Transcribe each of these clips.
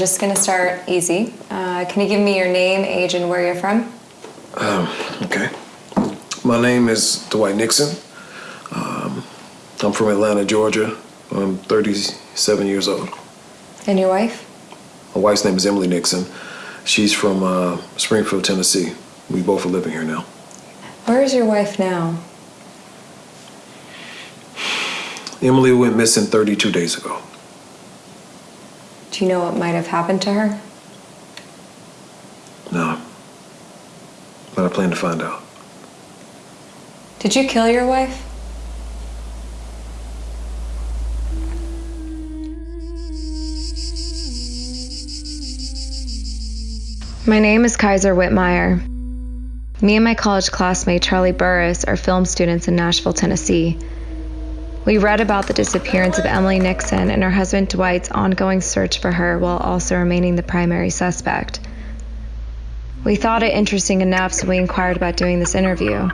All right, we're just gonna start easy. Uh, can you give me your name, age, and where you're from? Okay. My name is Dwight Nixon. Um, I'm from Atlanta, Georgia. I'm 37 years old. And your wife? My wife's name is Emily Nixon. She's from uh, Springfield, Tennessee. We both are living here now. Where is your wife now? Emily went missing 32 days ago. Do you know what might have happened to her? No. But I plan to find out. Did you kill your wife? My name is Kaiser Whitmire. Me and my college classmate Charlie Burris are film students in Nashville, Tennessee. We read about the disappearance of Emily Nixon and her husband Dwight's ongoing search for her while also remaining the primary suspect. We thought it interesting enough, so we inquired about doing this interview.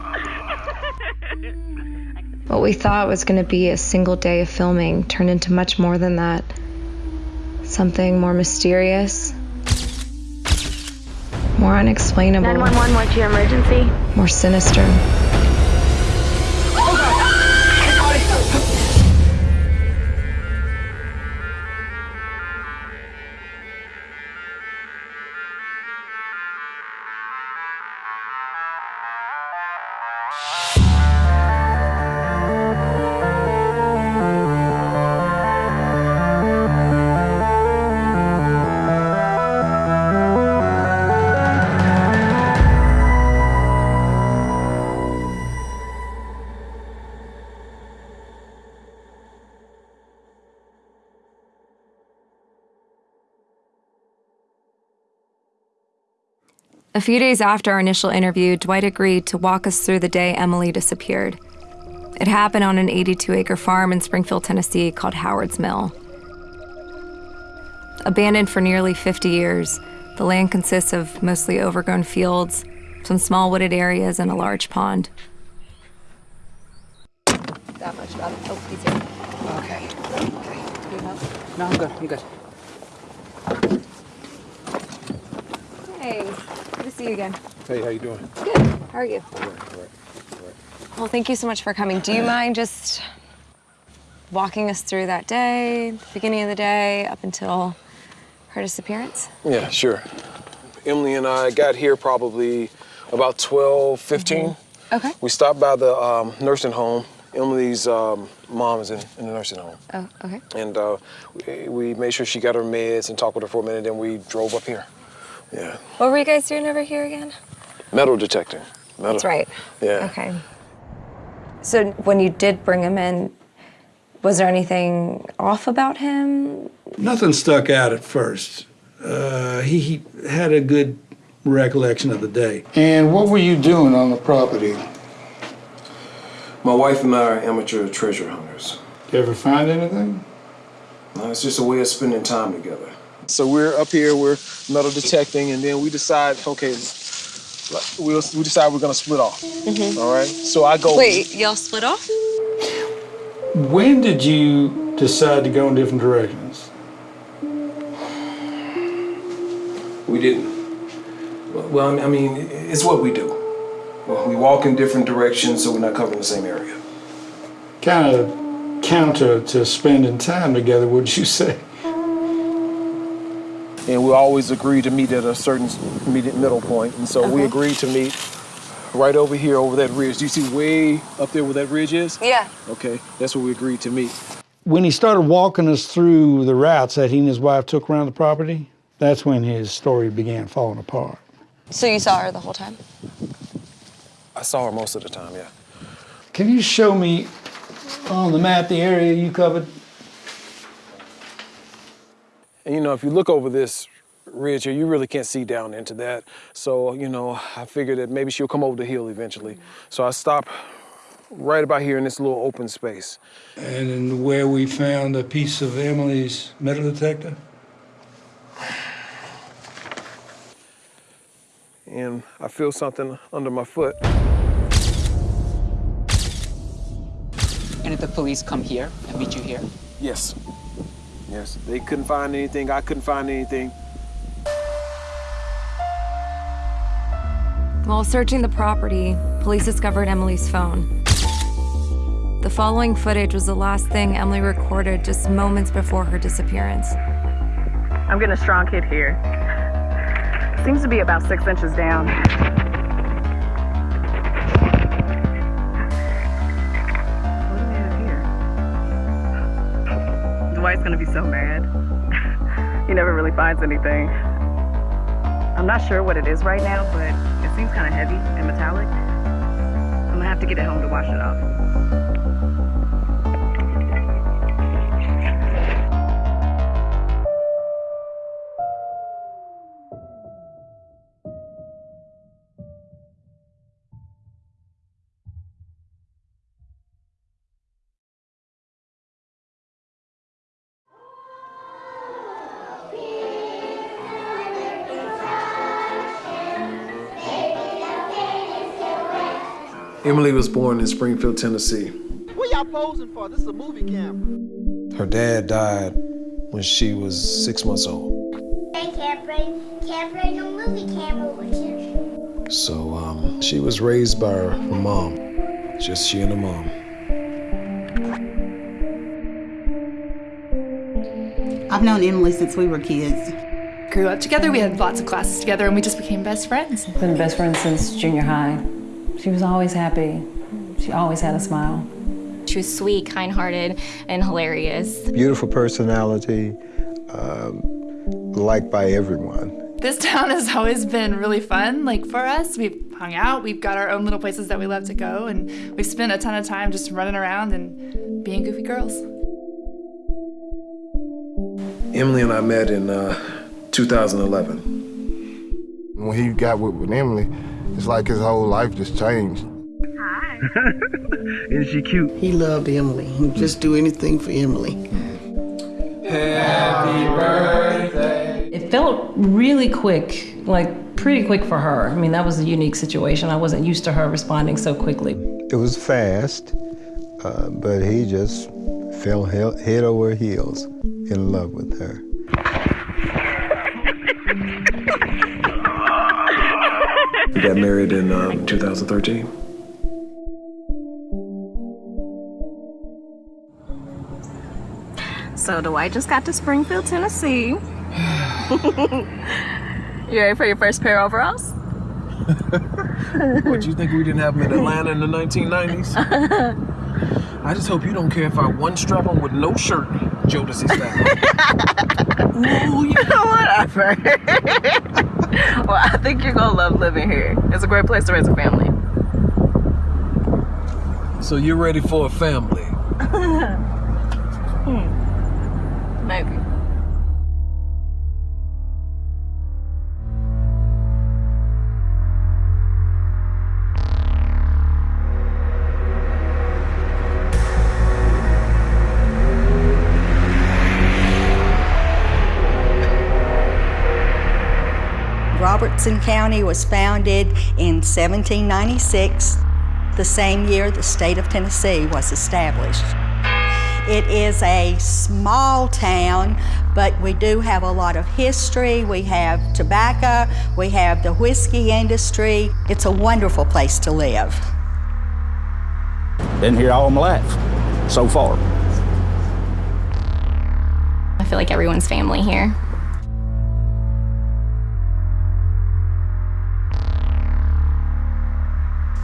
What we thought was going to be a single day of filming turned into much more than that. Something more mysterious, more unexplainable, 911, what's your emergency? more sinister. A few days after our initial interview, Dwight agreed to walk us through the day Emily disappeared. It happened on an 82 acre farm in Springfield, Tennessee called Howard's Mill. Abandoned for nearly 50 years, the land consists of mostly overgrown fields, some small wooded areas, and a large pond. That much about it. Oh, he's here. Okay. Need help? No, I'm good. I'm good. Hey, good to see you again. Hey, how you doing? Good. How are you? Well, thank you so much for coming. Do you mind just walking us through that day, the beginning of the day, up until her disappearance? Yeah, sure. Emily and I got here probably about 12, 15. Okay. We stopped by the um, nursing home. Emily's um, mom is in, in the nursing home. Oh, okay. And uh, we, we made sure she got her meds and talked with her for a minute, then we drove up here. Yeah. What were you guys doing over here again? Metal detecting. Metal. That's right. Yeah. Okay. So when you did bring him in, was there anything off about him? Nothing stuck out at first. Uh, he, he had a good recollection of the day. And what were you doing on the property? My wife and I are amateur treasure hunters. Did you ever find anything? Uh, It's just a way of spending time together. So we're up here, we're metal detecting, and then we decide, okay, like, we'll, we decide we're gonna split off. Mm-hmm. All right. So I go. Wait, y'all split off? When did you decide to go in different directions? We didn't. Well, I mean, it's what we do. We walk in different directions, so we're not covering the same area. Kind of counter to spending time together, would you say? And we always agree to meet at a certain immediate middle point, and so we uh-huh. agreed to meet right over here, over that ridge. Do you see way up there where that ridge is? Yeah. Okay, that's where we agreed to meet. When he started walking us through the routes that he and his wife took around the property, that's when his story began falling apart. So you saw her the whole time? I saw her most of the time, yeah. Can you show me On the map, the area you covered. And you know, if you look over this ridge here, you really can't see down into that. So, you know, I figured that maybe she'll come over the hill eventually. So I stopped right about here in this little open space. And where we found a piece of Emily's metal detector? And I feel something under my foot. And did the police come here and meet you here? Yes. Yes. They couldn't find anything. I couldn't find anything. While searching the property, police discovered Emily's phone. The following footage was the last thing Emily recorded just moments before her disappearance. I'm getting a strong hit here. Seems to be about six inches down. Dwight's gonna be so mad. he never really finds anything. I'm not sure what it is right now, but it seems kind of heavy and metallic. I'm gonna have to get it home to wash it off. Emily was born in Springfield, Tennessee. What y'all posing for? This is a movie camera. Her dad died when she was six months old. I can't bring, can't bring a movie camera with you. So um, she was raised by her mom, just she and her mom. I've known Emily since we were kids. Grew up together, we had lots of classes together, and we just became best friends. Been best friends since junior high. She was always happy. She always had a smile. She was sweet, kind-hearted, and hilarious. Beautiful personality, um, liked by everyone. This town has always been really fun. Like for us, we've hung out, we've got our own little places that we love to go, and we've spent a ton of time just running around and being goofy girls. Emily and I met in uh, 2011. When he got with, with Emily, it's like his whole life just changed. Hi. Isn't she cute? He loved Emily. He'd just do anything for Emily. Happy birthday. It felt really quick, like pretty quick for her. I mean, that was a unique situation. I wasn't used to her responding so quickly. It was fast, uh, but he just fell head over heels in love with her. Got married in um, 2013. So Dwight just got to Springfield, Tennessee. you ready for your first pair of overalls? what, you think we didn't have them in Atlanta in the 1990s? I just hope you don't care if I one strap on with no shirt, Jodeci style. Ooh, you know whatever. well, I think you're gonna love living here. It's a great place to raise a family. So you're ready for a family? hmm. Maybe. Robertson County was founded in 1796, the same year the state of Tennessee was established. It is a small town, but we do have a lot of history. We have tobacco, we have the whiskey industry. It's a wonderful place to live. Been here all my life, so far. I feel like everyone's family here.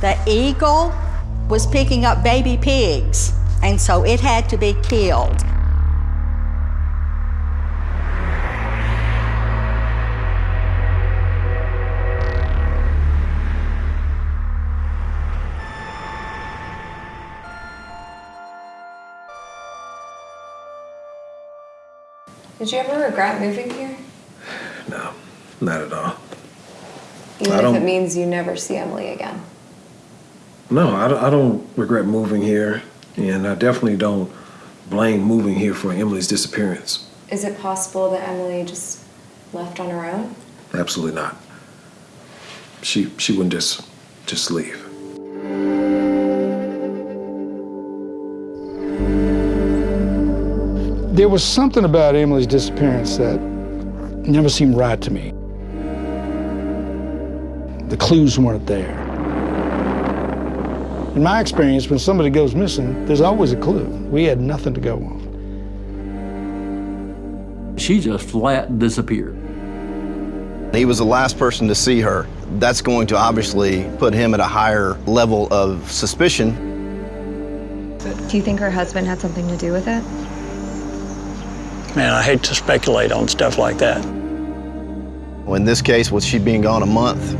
The eagle was picking up baby pigs, and so it had to be killed. Did you ever regret moving here? No, not at all. Even I if it means you never see Emily again. No, I don't, I don't regret moving here, and I definitely don't blame moving here for Emily's disappearance. Is it possible that Emily just left on her own? Absolutely not. She she wouldn't just just leave. There was something about Emily's disappearance that never seemed right to me. The clues weren't there. In my experience, when somebody goes missing, there's always a clue. We had nothing to go on. She just flat disappeared. He was the last person to see her. That's going to obviously put him at a higher level of suspicion. Do you think her husband had something to do with it? Man, I hate to speculate on stuff like that. Well, In this case, with she being gone a month,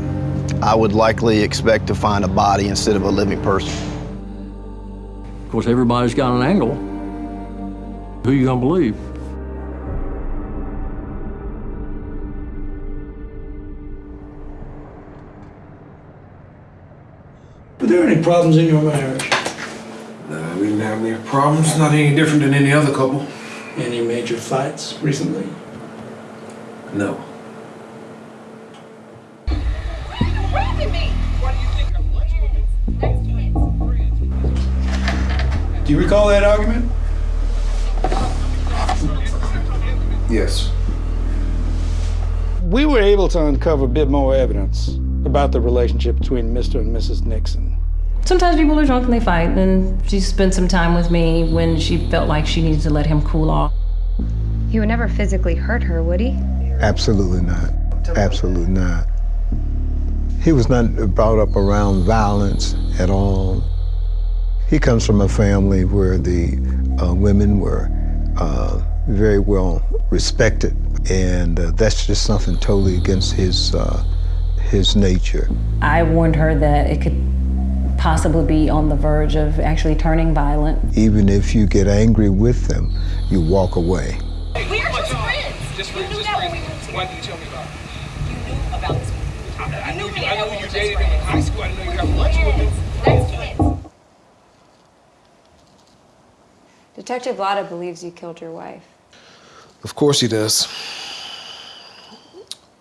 I would likely expect to find a body instead of a living person. Of course, everybody's got an angle. Who you gonna believe? Were there any problems in your marriage? No, we didn't have any problems. Not any different than any other couple. Any major fights recently? No. Do you recall that argument? Yes. We were able to uncover a bit more evidence about the relationship between Mr. and Mrs. Nixon. Sometimes people are drunk and they fight, and she spent some time with me when she felt like she needed to let him cool off. He would never physically hurt her, would he? Absolutely not. Absolutely not. He was not brought up around violence at all. He comes from a family where the uh, women were uh, very well respected, and uh, that's just something totally against his uh, his nature. I warned her that it could possibly be on the verge of actually turning violent. Even if you get angry with them, you walk away. We are just friends. Just friends. You knew that when we moved together. Why didn't you tell me about it? You knew about this. I, I knew you. I knew you dated him in high school. I know you got lunch with him. Detective Lada believes you killed your wife. Of course he does.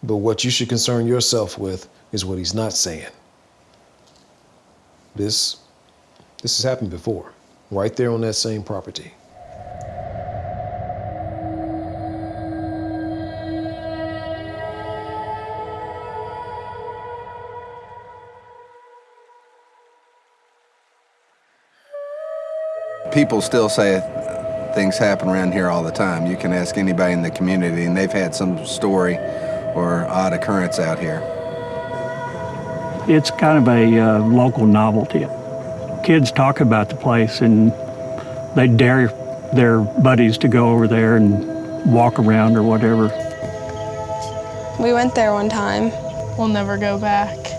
But what you should concern yourself with is what he's not saying. This this has happened before, right there on that same property. People still say things happen around here all the time. You can ask anybody in the community, and they've had some story or odd occurrence out here. It's kind of a uh, local novelty. Kids talk about the place and they dare their buddies to go over there and walk around or whatever. We went there one time. We'll never go back.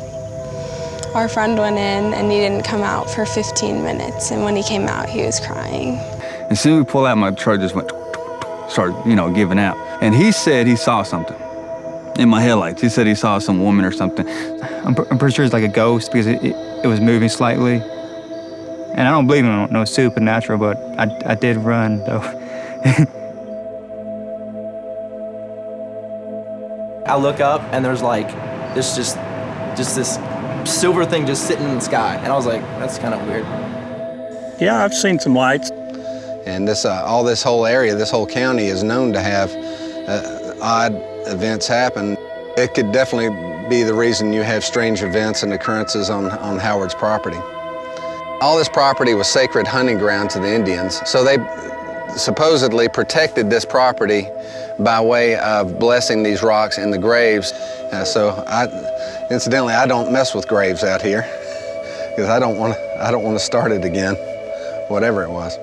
Our friend went in and he didn't come out for 15 minutes, and when he came out, he was crying. As soon as we pulled out, my truck just went, started, you know, giving out. And he said he saw something in my headlights. He said he saw some woman or something. I'm, I'm pretty sure it's like a ghost because it, it, it was moving slightly. And I don't believe in no, no supernatural, but I, I did run though. I look up and there's like there's just just this silver thing just sitting in the sky, and I was like, that's kind of weird. Yeah, I've seen some lights. And this, uh, all this whole area, this whole county is known to have uh, odd events happen. It could definitely be the reason you have strange events and occurrences on, on Howard's property. All this property was sacred hunting ground to the Indians, so they supposedly protected this property by way of blessing these rocks in the graves. Uh, so, I, incidentally, I don't mess with graves out here because I don't want to, I don't want to start it again, whatever it was.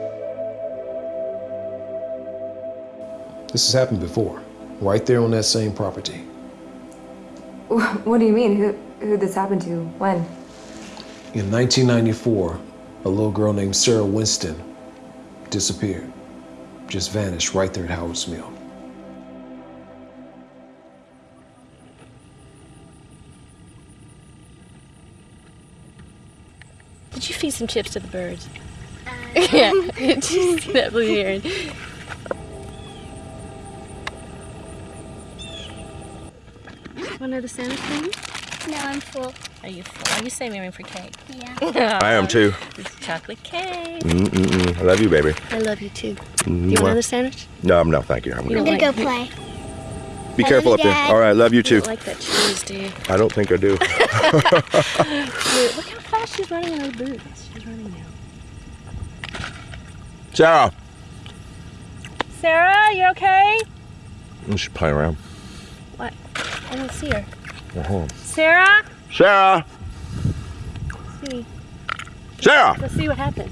This has happened before, right there on that same property. What do you mean? Who who this happened to? When? In 1994, a little girl named Sarah Winston disappeared, just vanished right there at Howard's Mill. Feed some chips to the birds? yeah. Did you see that blue heron? Want another sandwich, baby? No, I'm full. Are you full? Are you saving room for cake? Yeah. I am too. It's chocolate cake. Mm-mm-mm. I love you, baby. I love you too. Do Mm, you want well. another sandwich? No, no, thank you. I'm You good. don't I'm gonna go play. Be I careful love up you, there. All right, love you You too. don't like that cheese, do you? I don't think I do. Look, look how fast she's running in those boots. She's running now. Sarah. Sarah, you okay? We should play around. What? I don't see her. Uh-huh. Sarah? Sarah. See. Sarah. Let's see what happened.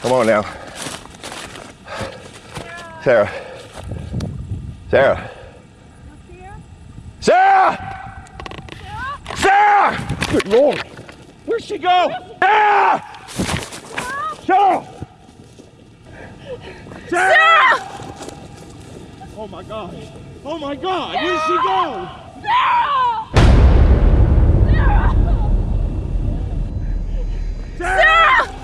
Come on now. Sarah. Sarah. Sarah! Sarah! Good Lord. Where'd she go? Sarah! Sarah! Sarah! Oh my God. Oh my God. Where'd she go? sarah Sarah!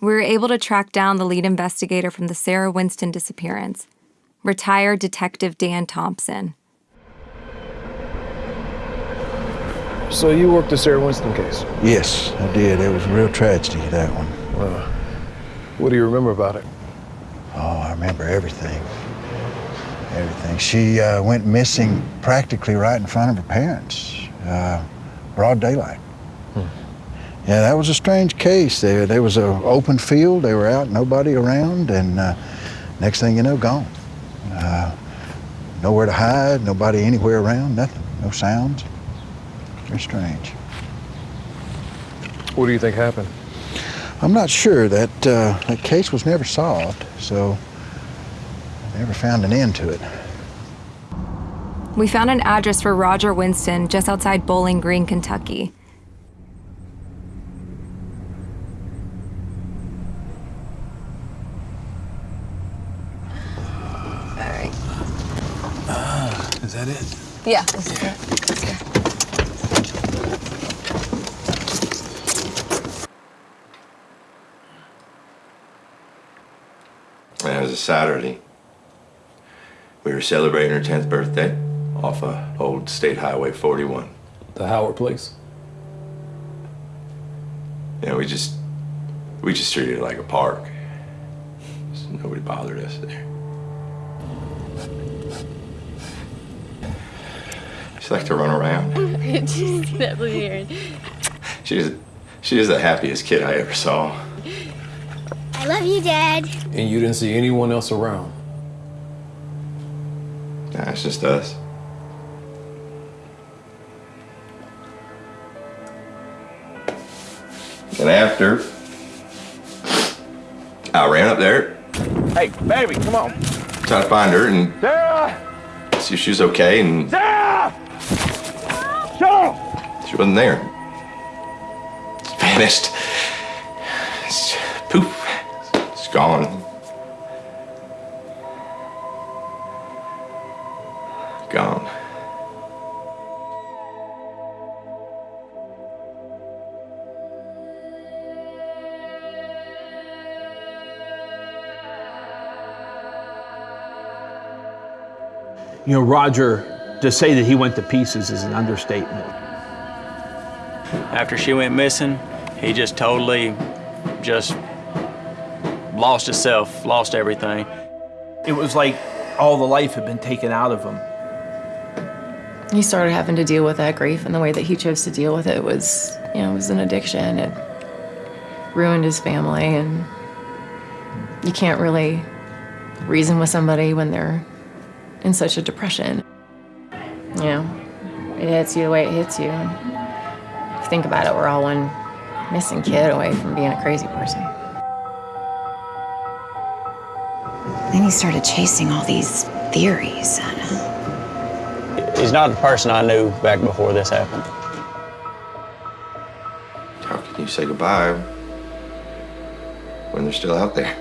We were able to track down the lead investigator from the Sarah Winston disappearance, retired Detective Dan Thompson. So you worked the Sarah Winston case? Yes, I did. It was a real tragedy, that one. Uh, what do you remember about it? Oh, I remember everything. Everything. She uh, went missing practically right in front of her parents, uh, broad daylight. Yeah, that was a strange case. There, there was an open field. They were out, nobody around, and uh, next thing you know, gone. Uh, nowhere to hide, nobody anywhere around, nothing, no sounds. Very strange. What do you think happened? I'm not sure. That uh, that case was never solved, so I never found an end to it. We found an address for Roger Winston just outside Bowling Green, Kentucky. All right. Is that it? Yeah, this is it. Man, it was a Saturday. We were celebrating her 10th birthday off of old State Highway 41. The Howard place? Yeah, we just, we just treated it like a park. So nobody bothered us there. She liked to run around. She's you see that blue heron? She is the happiest kid I ever saw. I love you, Dad. And you didn't see anyone else around? Nah, it's just us. And after, I ran up there, Hey, baby, come on. tried to find her and Sarah! see if she was okay, and Sarah! Sarah! she wasn't there. Vanished. It's- poof. It's gone. Gone. You know, Roger, to say that he went to pieces is an understatement. After she went missing, he just totally just lost himself, lost everything. It was like all the life had been taken out of him. He started having to deal with that grief, and the way that he chose to deal with it was, you know, it was an addiction. It ruined his family, and you can't really reason with somebody when they're in such a depression. You know, it hits you the way it hits you. If you think about it, we're all one missing kid away from being a crazy person. Then he started chasing all these theories. He's not the person I knew back before this happened. How can you say goodbye when they're still out there?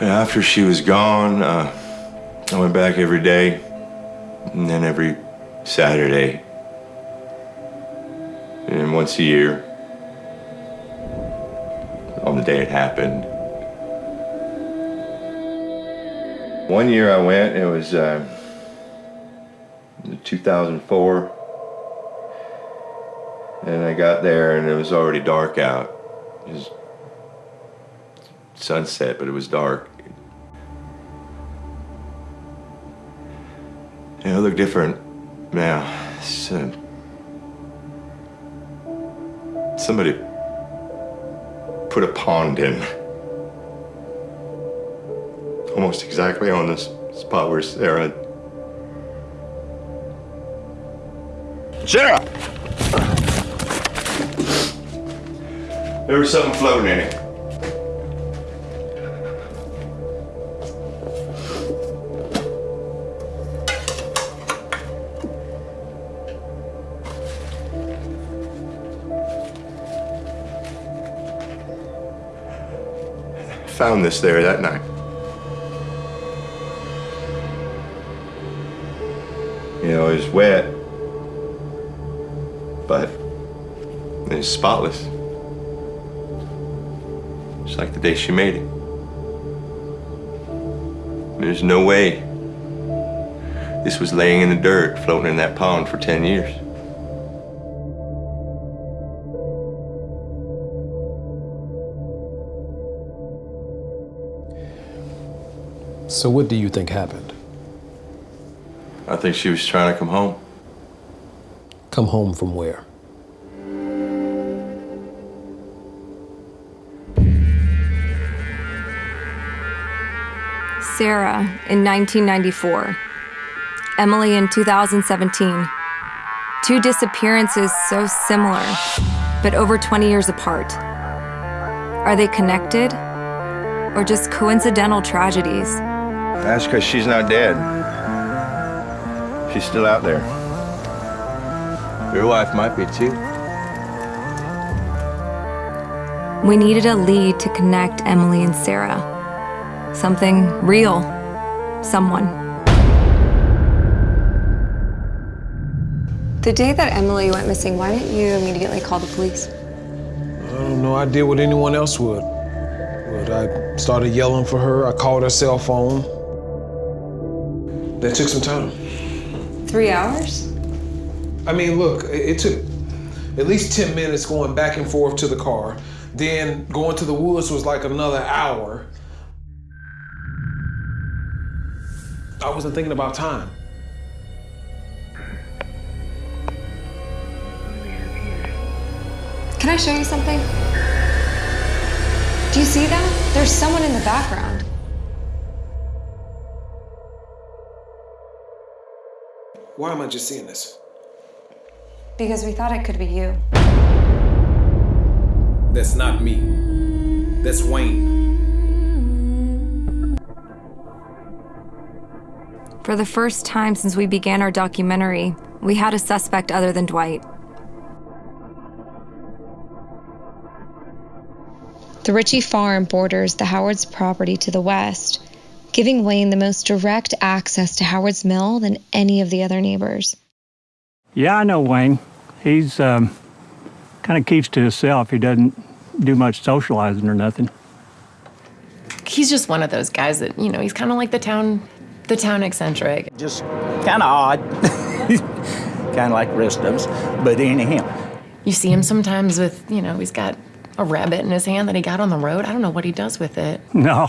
After she was gone, uh, I went back every day, and then every Saturday, and once a year, on the day it happened. One year I went, it was uh, 2004, and I got there and it was already dark out. It was sunset, but it was dark. It looked different now. Uh, somebody put a pond in. Almost exactly on this spot where Sarah. Sarah! There was something floating in it. Found this there that night. You know, it was wet, but it was spotless. Just like the day she made it. There's no way this was laying in the dirt, floating in that pond for 10 years. So, what do you think happened? I think she was trying to come home. Come home from where? Sarah in 1994, Emily in 2017. Two disappearances so similar, but over 20 years apart. Are they connected or just coincidental tragedies? That's because she's not dead. She's still out there. Your wife might be too. We needed a lead to connect Emily and Sarah. Something real. Someone. The day that Emily went missing, why didn't you immediately call the police? I don't know. I did what anyone else would. But I started yelling for her. I called her cell phone. That took some time. Three hours? I mean, look, it took at least 10 minutes going back and forth to the car. Then going to the woods was like another hour. I wasn't thinking about time. Can I show you something? Do you see that? There's someone in the background. Why am I just seeing this? Because we thought it could be you. That's not me. That's Wayne. For the first time since we began our documentary, we had a suspect other than Dwight. The Ritchie farm borders the Howard's property to the west, giving Wayne the most direct access to Howard's mill than any of the other neighbors. Yeah, I know Wayne. He's um, kind of keeps to himself. He doesn't do much socializing or nothing. He's just one of those guys that, you know, he's kind of like the town, the town eccentric. Just kind of odd, kind of like the rest of us, but ain't him. You see him sometimes with, you know, he's got a rabbit in his hand that he got on the road. I don't know what he does with it. No,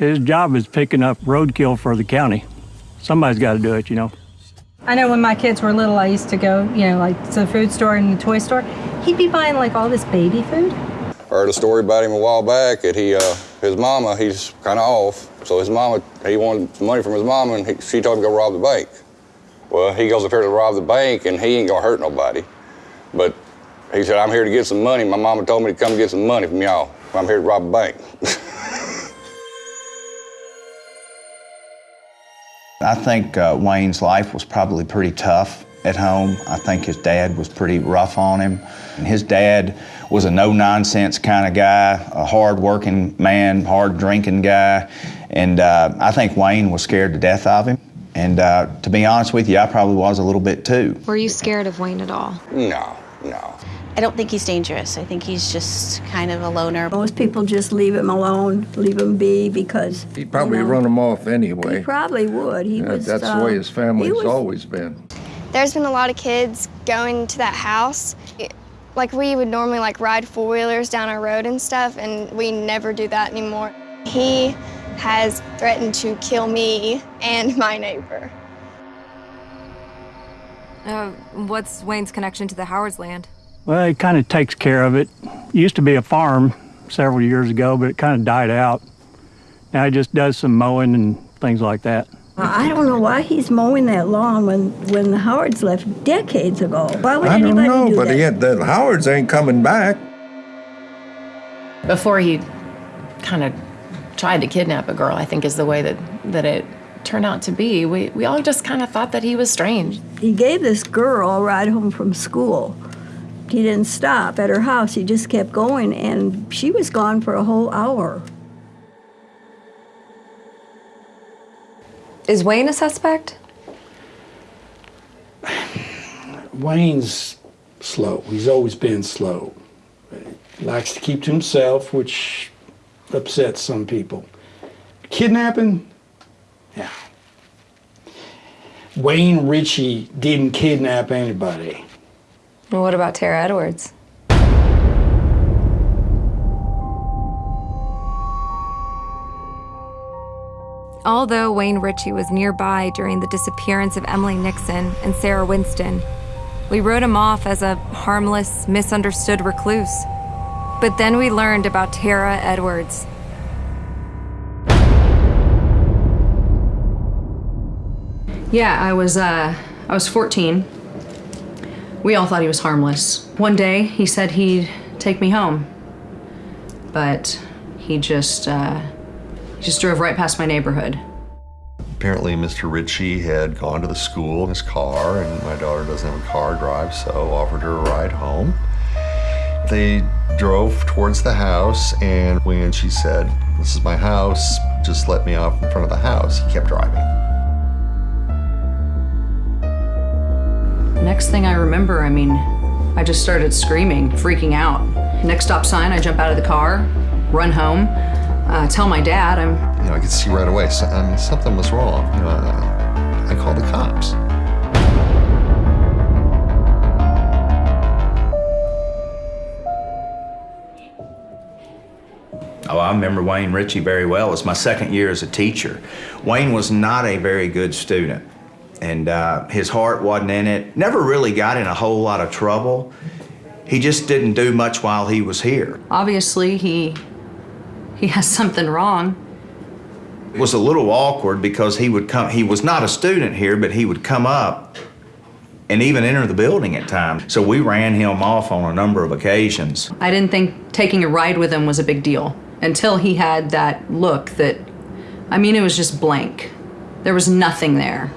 his job is picking up roadkill for the county. Somebody's got to do it, you know. I know when my kids were little, I used to go, you know, like to the food store and the toy store. He'd be buying like all this baby food. Heard a story about him a while back that he, uh, his mama, he's kind of off. So his mama, he wanted some money from his mama and he, she told him to go rob the bank. Well, he goes up here to rob the bank and he ain't gonna hurt nobody. But he said, I'm here to get some money. My mama told me to come get some money from y'all. I'm here to rob a bank. I think uh, Wayne's life was probably pretty tough. at home. I think his dad was pretty rough on him. And his dad was a no nonsense kind of guy, a hard working man, hard drinking guy. And uh, I think Wayne was scared to death of him. And uh, to be honest with you, I probably was a little bit too. Were you scared of Wayne at all? No, no. I don't think he's dangerous. I think he's just kind of a loner. Most people just leave him alone, leave him be because He'd probably you know, run him off anyway. He probably would. He Yeah, was. that's the uh, way his he family's was- always been. There's been a lot of kids going to that house. It- Like we would normally like ride four wheelers down our road and stuff, and we never do that anymore. He has threatened to kill me and my neighbor. Uh, what's Wayne's connection to the Howard's land? Well, he kind of takes care of it. Used to be a farm several years ago, but it kind of died out. Now he just does some mowing and things like that. I don't know why he's mowing that lawn when when the Howards left decades ago. Why would I don't anybody know, do but that? he the Howards ain't coming back. Before he kind of tried to kidnap a girl, I think is the way that, that it turned out to be. We, we all just kind of thought that he was strange. He gave this girl a ride home from school. He didn't stop at her house. He just kept going, and she was gone for a whole hour. Is Wayne a suspect? Wayne's slow. He's always been slow. He likes to keep to himself, which upsets some people. Kidnapping? Yeah. Wayne Ritchie didn't kidnap anybody. Well, what about Tara Edwards? Although Wayne Ritchie was nearby during the disappearance of Emily Nixon and Sarah Winston, we wrote him off as a harmless, misunderstood recluse. But then we learned about Tara Edwards. Yeah, I was uh I was 14. We all thought he was harmless. One day he said he'd take me home. But he just uh he just drove right past my neighborhood. Apparently, Mr. Ritchie had gone to the school in his car, and my daughter doesn't have a car drive, so offered her a ride home. They drove towards the house, and when she said, This is my house, just let me off in front of the house, he kept driving. Next thing I remember, I mean, I just started screaming, freaking out. Next stop sign, I jump out of the car, run home, uh, tell my dad I'm You know, I could see right away, so, I mean, something was wrong. You know, I, I called the cops. Oh, I remember Wayne Ritchie very well. It was my second year as a teacher. Wayne was not a very good student, and uh, his heart wasn't in it. Never really got in a whole lot of trouble. He just didn't do much while he was here. obviously he he has something wrong. It was a little awkward because he would come, he was not a student here, but he would come up and even enter the building at times. So we ran him off on a number of occasions. I didn't think taking a ride with him was a big deal until he had that look that I mean it was just blank. There was nothing there.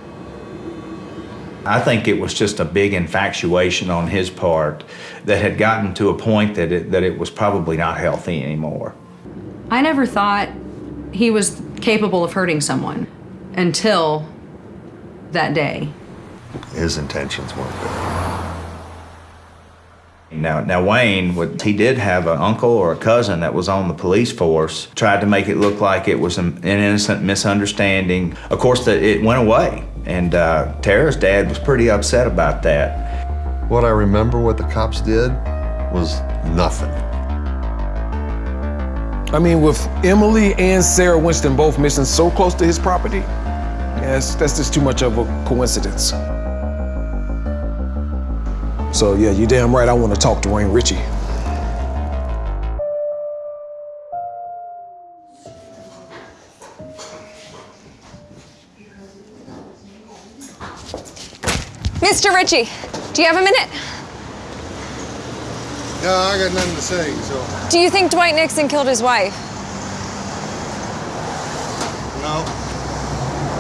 I think it was just a big infatuation on his part that had gotten to a point that it, that it was probably not healthy anymore. I never thought he was capable of hurting someone until that day. His intentions weren't good. Now, now Wayne, would, he did have an uncle or a cousin that was on the police force. Tried to make it look like it was an, an innocent misunderstanding. Of course, that it went away, and uh, Tara's dad was pretty upset about that. What I remember what the cops did was nothing. I mean, with Emily and Sarah Winston both missing so close to his property, yes, that's just too much of a coincidence. So yeah, you're damn right. I want to talk to Wayne Ritchie. Mr. Ritchie, do you have a minute? No, I got nothing to say, so. Do you think Dwight Nixon killed his wife? No.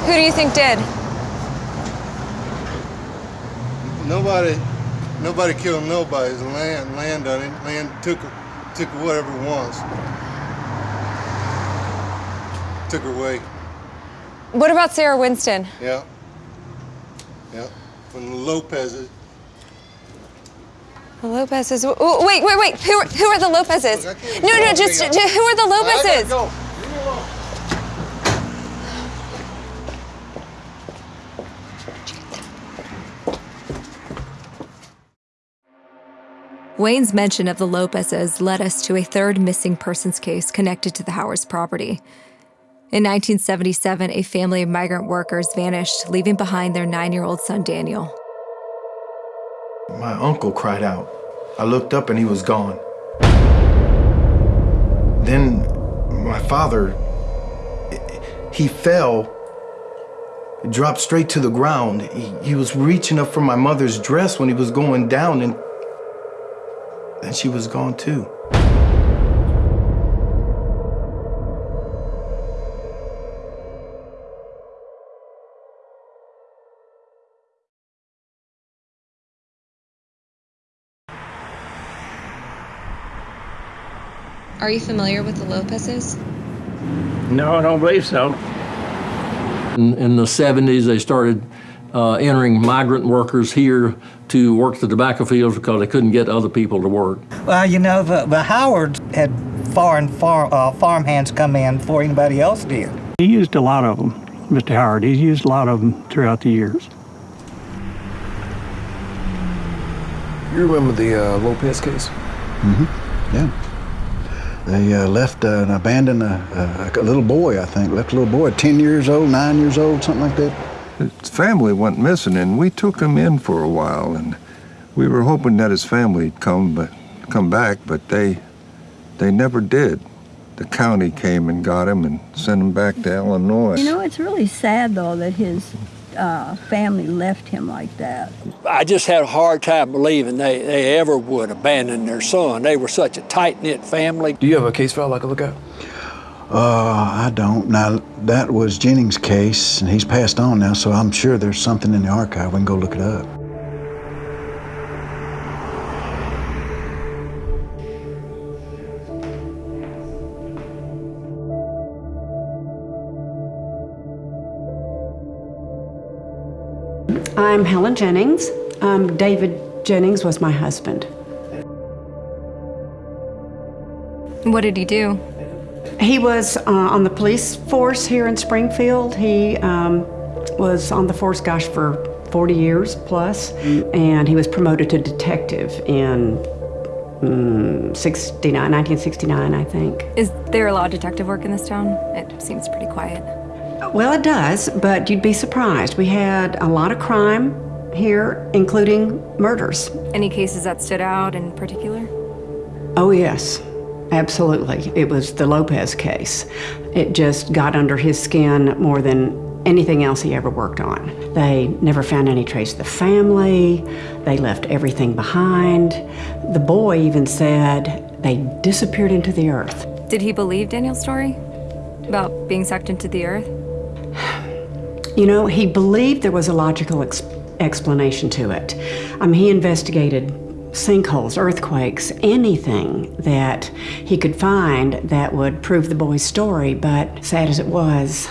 Who do you think did? Nobody, nobody killed nobody. It's land, land on it. Land took, took whatever it was. Took her away. What about Sarah Winston? Yeah. Yeah. From the Lopez's. The Lopez's. Oh, wait, wait, wait. Who are, who are the Lopez's? No, no, just, just who are the Lopez's? go. Wayne's mention of the Lopez's led us to a third missing persons case connected to the Howard's property. In 1977, a family of migrant workers vanished, leaving behind their nine year old son, Daniel. My uncle cried out. I looked up and he was gone. Then my father, he fell, dropped straight to the ground. He, he was reaching up for my mother's dress when he was going down, and then she was gone too. Are you familiar with the Lopez's? No, I don't believe so. In, in the 70s, they started uh, entering migrant workers here to work the tobacco fields because they couldn't get other people to work. Well, you know, the, the Howards had foreign farm, uh, farm hands come in before anybody else did. He used a lot of them, Mr. Howard. He's used a lot of them throughout the years. You remember the uh, Lopez case? Mm-hmm. Yeah. They uh, left uh, and abandoned a, a, a, little boy, I think. Left a little boy, 10 years old, 9 years old, something like that. His family went missing, and we took him in for a while, and we were hoping that his family'd come, but come back, but they, they never did. The county came and got him and sent him back to Illinois. You know, it's really sad, though, that his uh, family left him like that. I just had a hard time believing they, they ever would abandon their son. They were such a tight knit family. Do you have a case file I could look at? Uh, I don't. Now, that was Jennings' case, and he's passed on now, so I'm sure there's something in the archive. We can go look it up. I'm Helen Jennings. Um, David Jennings was my husband. What did he do? He was uh, on the police force here in Springfield. He um, was on the force, gosh, for 40 years plus, and he was promoted to detective in mm, 69, 1969, I think. Is there a lot of detective work in this town? It seems pretty quiet. Well, it does, but you'd be surprised. We had a lot of crime here, including murders. Any cases that stood out in particular? Oh, yes, absolutely. It was the Lopez case. It just got under his skin more than anything else he ever worked on. They never found any trace of the family, they left everything behind. The boy even said they disappeared into the earth. Did he believe Daniel's story about being sucked into the earth? You know, he believed there was a logical ex explanation to it. I mean, he investigated sinkholes, earthquakes, anything that he could find that would prove the boy's story, but sad as it was,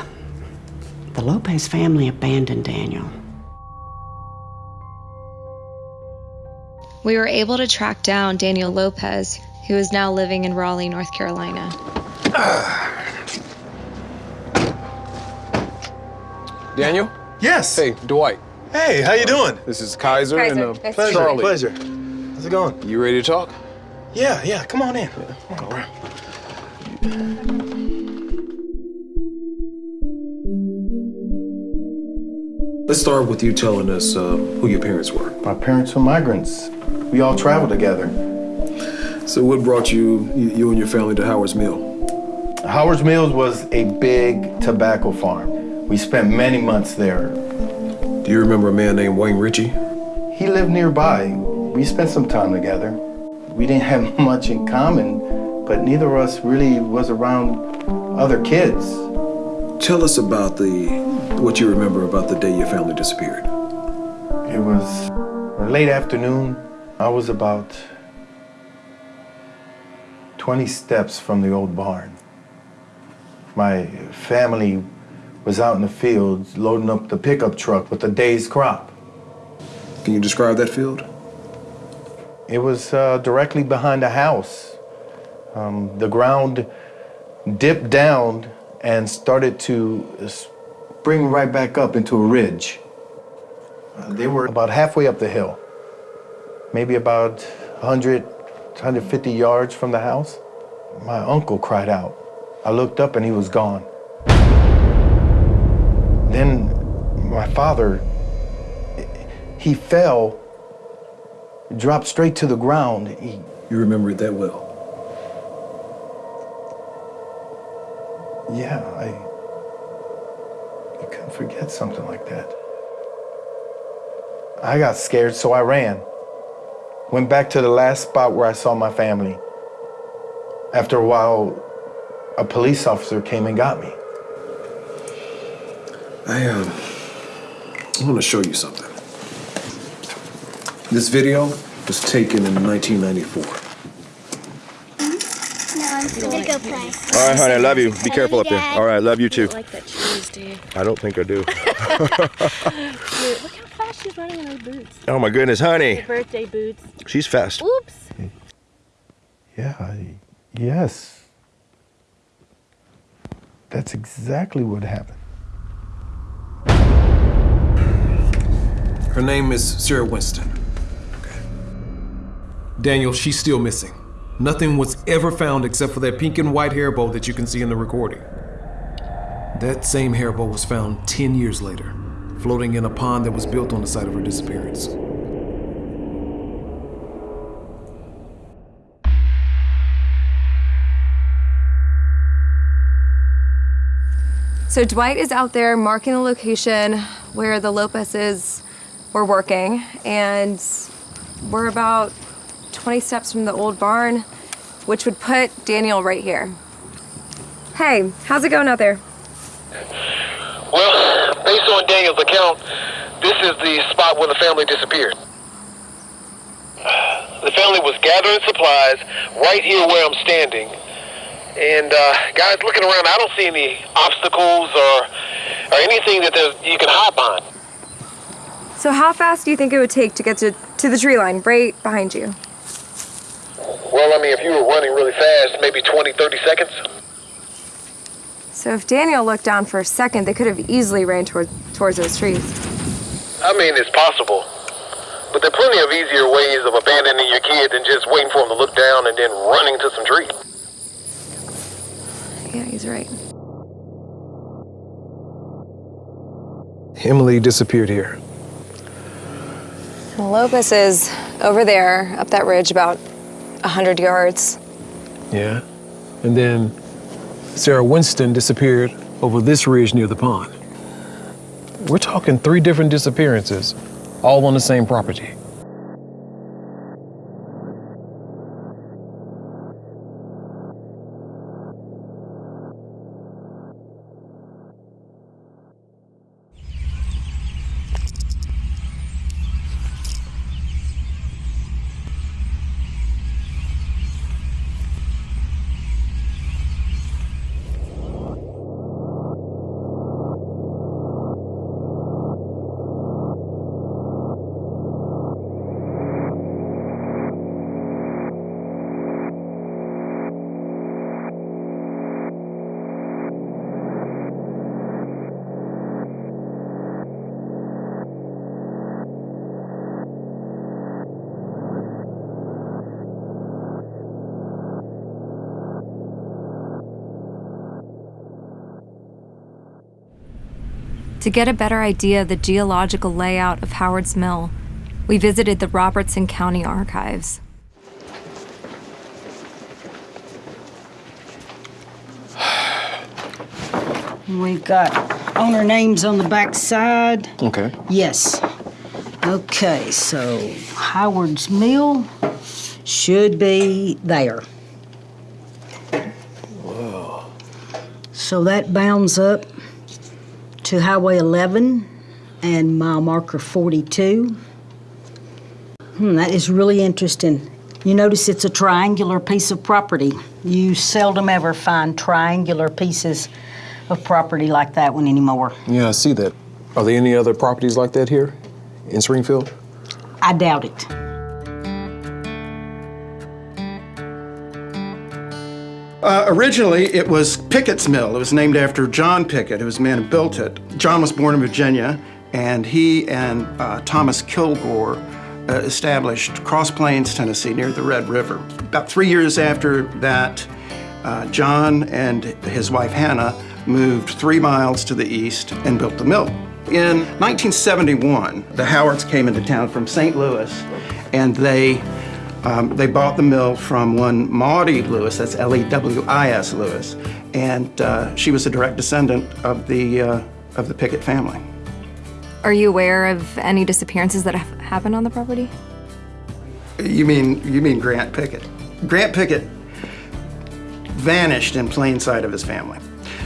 the Lopez family abandoned Daniel. We were able to track down Daniel Lopez, who is now living in Raleigh, North Carolina. Daniel? Yes. Hey, Dwight. Hey, how you doing? This is Kaiser, Kaiser, and uh, Pleasure, Charlie. pleasure. How's it going? You ready to talk? Yeah, yeah, come on in. Come on around. Let's start with you telling us uh, who your parents were. My parents were migrants. We all traveled together. So, what brought you, you and your family to Howard's Mill? Howard's Mills was a big tobacco farm. We spent many months there. Do you remember a man named Wayne Ritchie? He lived nearby. We spent some time together. We didn't have much in common, but neither of us really was around other kids. Tell us about the what you remember about the day your family disappeared. It was Late afternoon, I was about 20 steps from the old barn. My family was out in the fields loading up the pickup truck with the day's crop. Can you describe that field? It was uh, directly behind a house. Um, the ground dipped down and started to spring right back up into a ridge. Uh, they were about halfway up the hill, maybe about 100, 150 yards from the house. My uncle cried out. I looked up and he was gone. Then my father, he fell, dropped straight to the ground. He, you remember it that well? Yeah, I, you couldn't forget something like that. I got scared, so I ran. Went back to the last spot where I saw my family. After a while, a police officer came and got me. I, um, I want to show you something. This video was taken in 1994. All right, honey, I love you. Be careful up there. All right, love you too. like that cheese, dude. I don't think I do. Look how fast she's running in those boots. oh my goodness, honey. Her birthday boots. She's fast. Oops. Yeah, I, yes. That's exactly what happened. Her name is Sarah Winston. Daniel, she's still missing. Nothing was ever found except for that pink and white hair bow that you can see in the recording. That same hair bow was found 10 years later, floating in a pond that was built on the site of her disappearance. So Dwight is out there marking the location where the Lopez's were working, and we're about 20 steps from the old barn, which would put Daniel right here. Hey, how's it going out there? Well, based on Daniel's account, this is the spot where the family disappeared. The family was gathering supplies right here where I'm standing. And uh, guys, looking around, I don't see any obstacles or, or anything that you can hop on. So how fast do you think it would take to get to, to the tree line right behind you? Well, I mean, if you were running really fast, maybe 20, 30 seconds. So if Daniel looked down for a second, they could have easily ran toward, towards those trees. I mean, it's possible. But there are plenty of easier ways of abandoning your kid than just waiting for him to look down and then running to some trees. Yeah, he's right. Emily disappeared here. Well, Lopez is over there, up that ridge, about 100 yards. Yeah. And then Sarah Winston disappeared over this ridge near the pond. We're talking three different disappearances, all on the same property. To get a better idea of the geological layout of Howard's Mill, we visited the Robertson County Archives. We've got owner names on the back side. Okay. Yes. Okay, so Howard's Mill should be there. Whoa. So that bounds up to Highway 11 and mile marker 42. Hmm, that is really interesting. You notice it's a triangular piece of property. You seldom ever find triangular pieces of property like that one anymore. Yeah, I see that. Are there any other properties like that here in Springfield? I doubt it. Uh, originally, it was Pickett's Mill. It was named after John Pickett, who was the man who built it. John was born in Virginia, and he and uh, Thomas Kilgore uh, established Cross Plains, Tennessee, near the Red River. About three years after that, uh, John and his wife Hannah moved three miles to the east and built the mill. In 1971, the Howards came into town from St. Louis, and they um, they bought the mill from one Maudie Lewis, that's L-E-W-I-S Lewis, and uh, she was a direct descendant of the uh, of the Pickett family. Are you aware of any disappearances that have happened on the property? You mean you mean Grant Pickett? Grant Pickett vanished in plain sight of his family.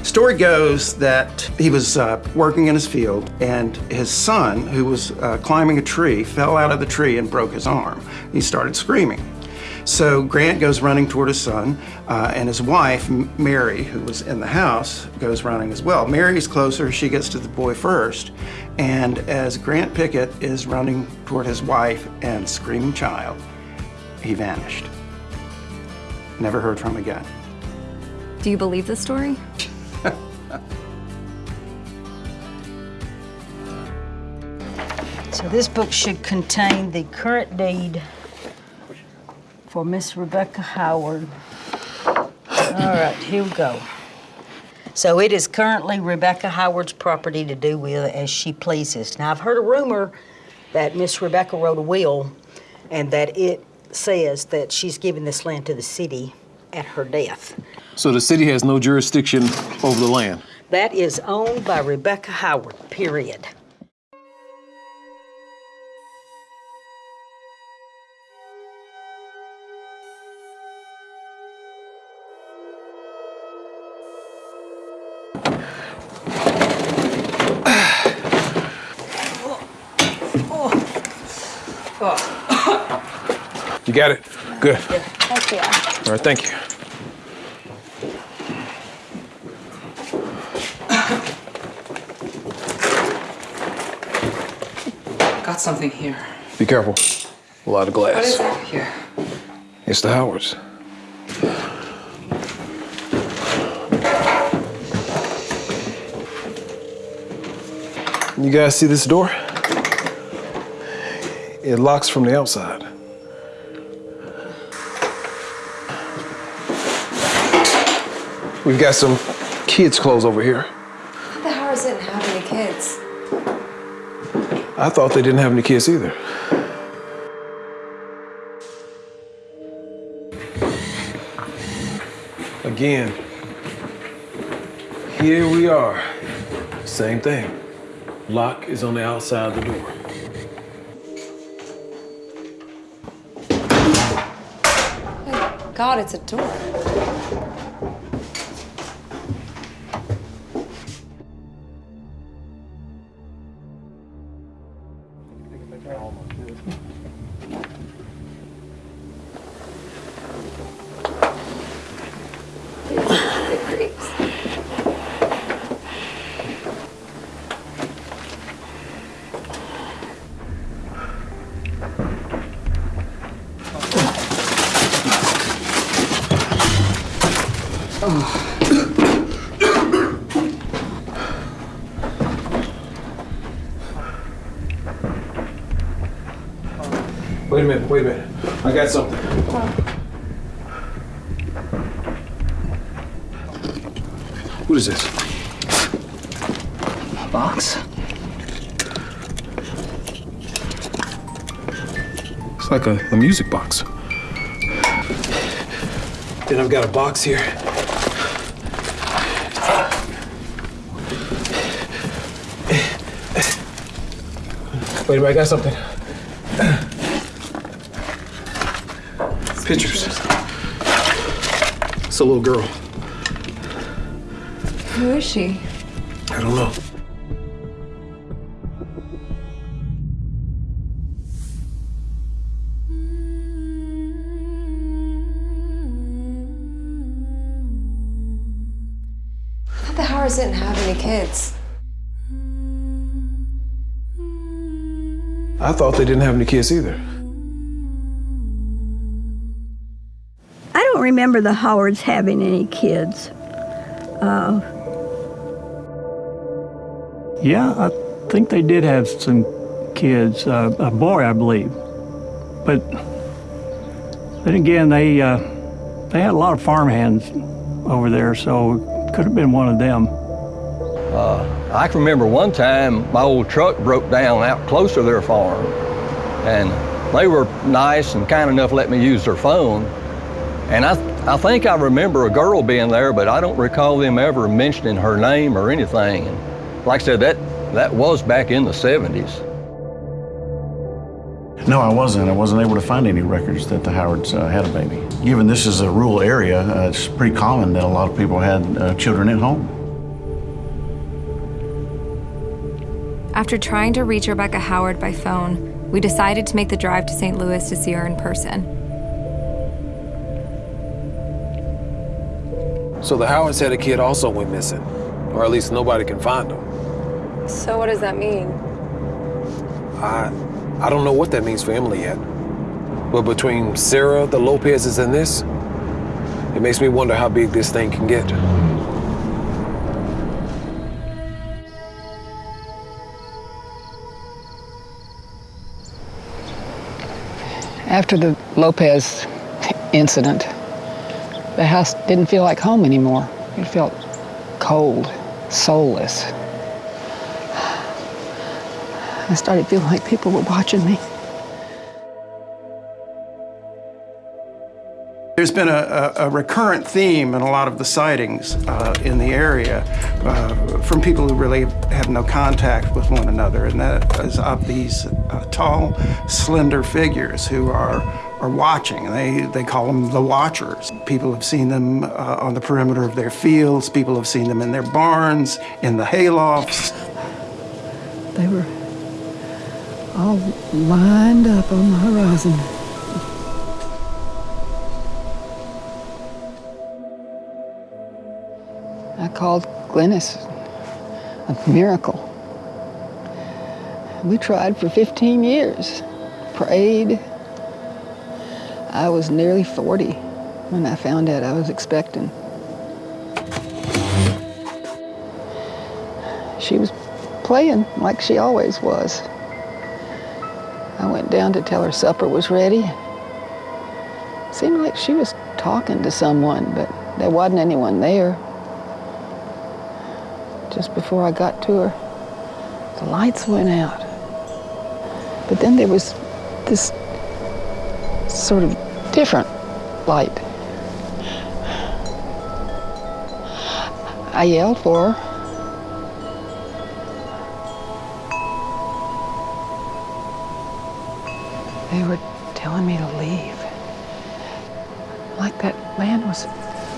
Story goes that he was uh, working in his field and his son, who was uh, climbing a tree, fell out of the tree and broke his arm. He started screaming. So Grant goes running toward his son, uh, and his wife, Mary, who was in the house, goes running as well. Mary's closer, she gets to the boy first, and as Grant Pickett is running toward his wife and screaming child, he vanished. Never heard from again. Do you believe this story? So this book should contain the current deed for Miss Rebecca Howard. All right, here we go. So it is currently Rebecca Howard's property to do with as she pleases. Now, I've heard a rumor that Miss Rebecca wrote a will and that it says that she's giving this land to the city at her death. So the city has no jurisdiction over the land. That is owned by Rebecca Howard, period. You got it? Good. Thank you. All right, thank you. Something here. Be careful. A lot of glass. What is it here? It's the Howards. You guys see this door? It locks from the outside. We've got some kids' clothes over here. The Howards didn't have any kids. I thought they didn't have any kids either. Again, here we are. Same thing. Lock is on the outside of the door. God, it's a door. Minute, wait a minute. I got something. What is this? A box? It's like a, a music box. Then I've got a box here. Wait a minute, I got something. Pictures. It's a little girl. Who is she? I don't know. the Howards didn't have any kids. I thought they didn't have any kids either. Remember the Howards having any kids. Uh, Yeah, I think they did have some kids, uh, a boy, I believe. But then again, they uh, they had a lot of farmhands over there, so it could have been one of them. Uh, I can remember one time my old truck broke down out close to their farm, and they were nice and kind enough to let me use their phone. And I, I think I remember a girl being there, but I don't recall them ever mentioning her name or anything. And like I said, that that was back in the 70s. No, I wasn't. I wasn't able to find any records that the Howards uh, had a baby. Given this is a rural area, uh, it's pretty common that a lot of people had uh, children at home. After trying to reach Rebecca Howard by phone, we decided to make the drive to St. Louis to see her in person. So the Howards had a kid also went missing, or at least nobody can find him. So what does that mean? I, I don't know what that means for Emily yet. But between Sarah, the Lopez's, and this, it makes me wonder how big this thing can get. After the Lopez incident, the house didn't feel like home anymore. It felt cold, soulless. I started feeling like people were watching me. There's been a, a, a recurrent theme in a lot of the sightings uh, in the area uh, from people who really have no contact with one another, and that is of these uh, tall, slender figures who are are watching. They they call them the Watchers. People have seen them uh, on the perimeter of their fields. People have seen them in their barns, in the haylofts. They were all lined up on the horizon. I called Glennis a miracle. We tried for 15 years, prayed. I was nearly 40 when I found out I was expecting. She was playing like she always was. I went down to tell her supper was ready. It Seemed like she was talking to someone, but there wasn't anyone there. Just before I got to her, the lights went out. But then there was this sort of different light. I yelled for her. They were telling me to leave. Like that land was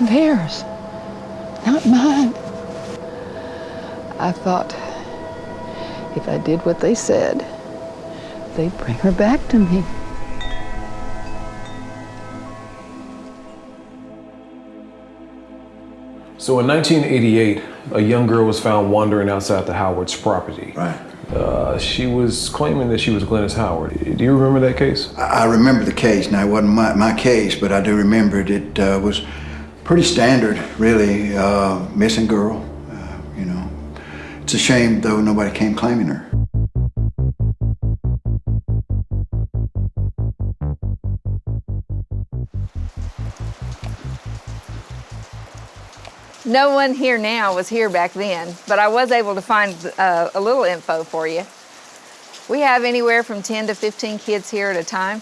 theirs, not mine. I thought if I did what they said, they'd bring her back to me. So in 1988, a young girl was found wandering outside the Howard's property. Right. Uh, she was claiming that she was Glennis Howard. Do you remember that case? I I remember the case. Now, it wasn't my, my case, but I do remember it. It uh, was pretty standard, really. Uh, missing girl, uh, you know. It's a shame, though, nobody came claiming her. No one here now was here back then, but I was able to find uh, a little info for you. We have anywhere from 10 to 15 kids here at a time.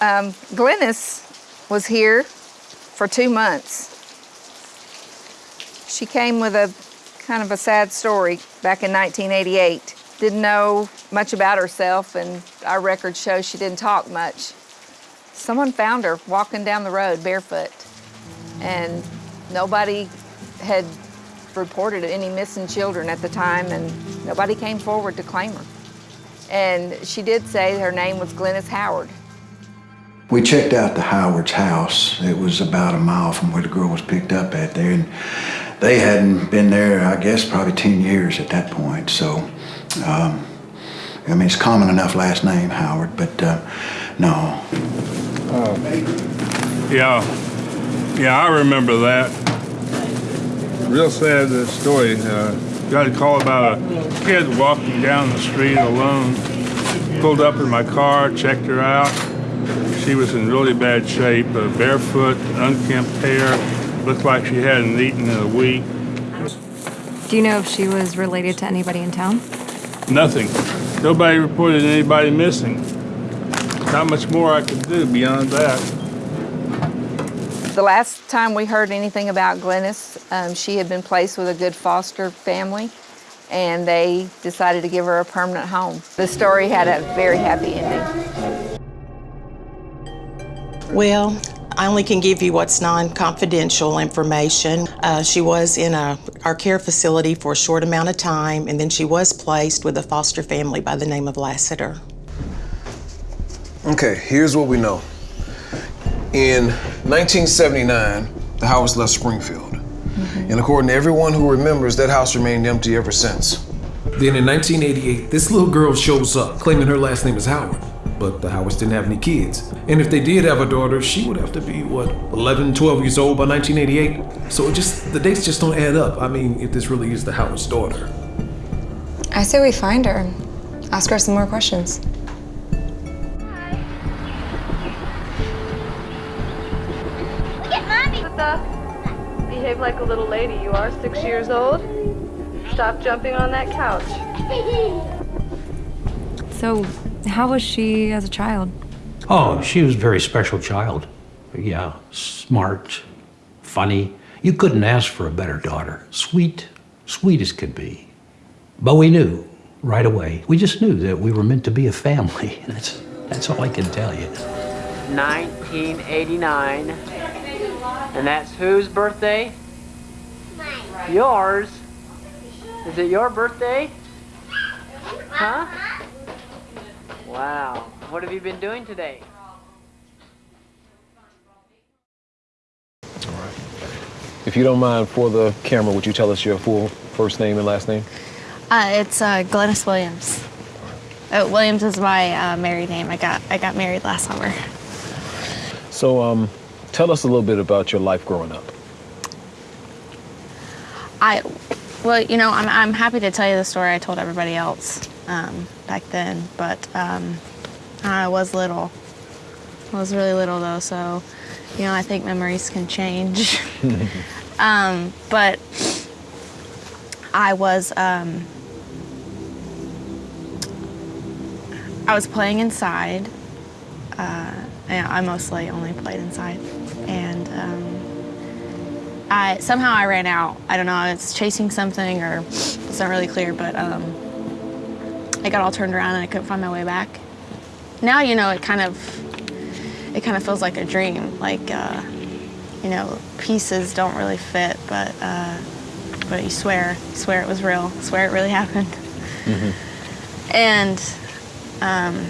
Um, Glennis was here for two months. She came with a kind of a sad story back in 1988. Didn't know much about herself, and our records show she didn't talk much. Someone found her walking down the road barefoot, and nobody had reported any missing children at the time, and nobody came forward to claim her. And she did say her name was Glennis Howard. We checked out the Howard's house. It was about a mile from where the girl was picked up at there. And they hadn't been there, I guess, probably 10 years at that point. So, um, I mean, it's common enough last name, Howard, but uh, no. Yeah, yeah, I remember that. Real sad uh, story. Uh, got a call about a kid walking down the street alone. Pulled up in my car, checked her out. She was in really bad shape, uh, barefoot, unkempt hair. Looked like she hadn't eaten in a week. Do you know if she was related to anybody in town? Nothing. Nobody reported anybody missing. Not much more I could do beyond that. The last time we heard anything about Glennis, um, she had been placed with a good foster family and they decided to give her a permanent home. The story had a very happy ending. Well, I only can give you what's non-confidential information. Uh, she was in a, our care facility for a short amount of time, and then she was placed with a foster family by the name of Lassiter. Okay, here's what we know. In 1979, the house left Springfield. Mm-hmm. And according to everyone who remembers, that house remained empty ever since. Then in 1988, this little girl shows up, claiming her last name is Howard. But the Howards didn't have any kids. And if they did have a daughter, she would have to be, what, 11, 12 years old by 1988? So it just, the dates just don't add up. I mean, if this really is the Howard's daughter. I say we find her. Ask her some more questions. Behave like a little lady. You are six years old. Stop jumping on that couch. So, how was she as a child? Oh, she was a very special child. Yeah, smart, funny. You couldn't ask for a better daughter. Sweet, sweet as could be. But we knew right away. We just knew that we were meant to be a family. That's, that's all I can tell you. 1989. And that's whose birthday? Yours. Is it your birthday? Huh? Wow. What have you been doing today? If you don't mind, for the camera, would you tell us your full first name and last name? Uh, it's uh, Glennis Williams. Uh, Williams is my uh, married name. I got I got married last summer. So, um, tell us a little bit about your life growing up. I, well, you know, I'm I'm happy to tell you the story I told everybody else um, back then, but um, I was little. I was really little though, so you know, I think memories can change. um, but I was um, I was playing inside. Uh, and I mostly only played inside, and um, I somehow I ran out. I don't know. I was chasing something, or it's not really clear, but um, I got all turned around and I couldn't find my way back. Now you know it kind of it kind of feels like a dream. Like uh, you know, pieces don't really fit, but uh, but you swear, you swear it was real, swear it really happened. And um,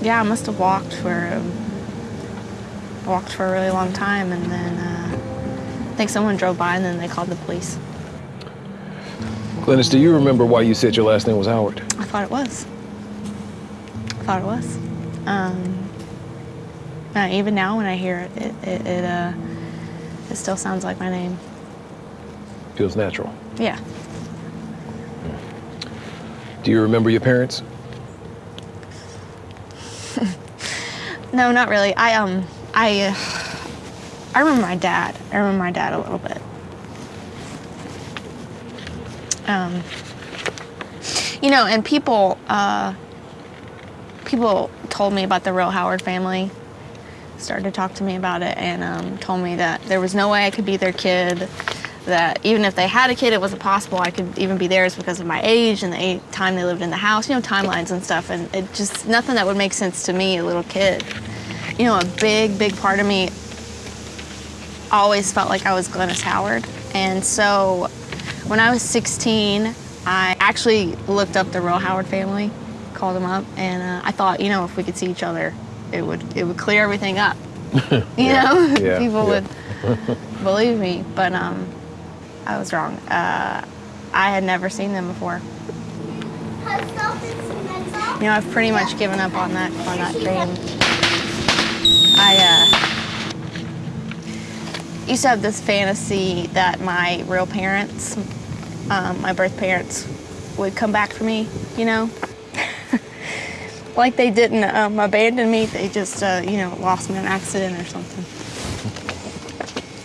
yeah, I must have walked for um, walked for a really long time, and then uh, I think someone drove by, and then they called the police. Glennis, do you remember why you said your last name was Howard? I thought it was. I thought it was. Um, even now, when I hear it, it it, it, uh, it still sounds like my name. Feels natural. Yeah. Do you remember your parents? No, not really. I um, I I remember my dad. I remember my dad a little bit. Um, you know, and people uh, people told me about the real Howard family. Started to talk to me about it and um, told me that there was no way I could be their kid. That even if they had a kid, it wasn't possible I could even be theirs because of my age and the time they lived in the house. You know, timelines and stuff, and it just nothing that would make sense to me, a little kid you know, a big, big part of me always felt like I was Glennis Howard. And so when I was 16, I actually looked up the real Howard family, called them up, and uh, I thought, you know, if we could see each other, it would it would clear everything up. You Yeah, know, yeah, people yeah. would believe me, but um, I was wrong. Uh, I had never seen them before. You know, I've pretty much given up on that on that dream. I uh, used to have this fantasy that my real parents, um, my birth parents, would come back for me. You know, like they didn't um, abandon me. They just, uh, you know, lost me in an accident or something.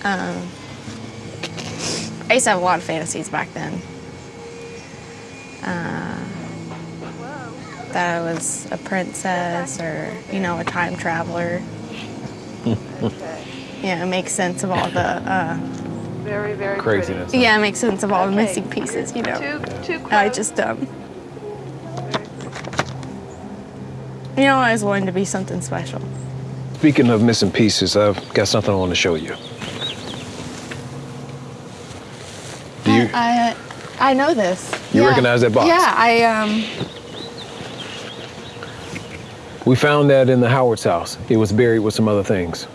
Um, I used to have a lot of fantasies back then. Uh, that I was a princess or, you know, a time traveler. Yeah, it makes sense of all the. Uh, Very, very Craziness. yeah, it makes sense of all the missing pieces, you know. Too, too I just, um. You know, I always wanted to be something special. Speaking of missing pieces, I've got something I want to show you. Do you I, I know this. You Yeah. recognize that box? Yeah, I, um. We found that in the Howard's house. It was buried with some other things.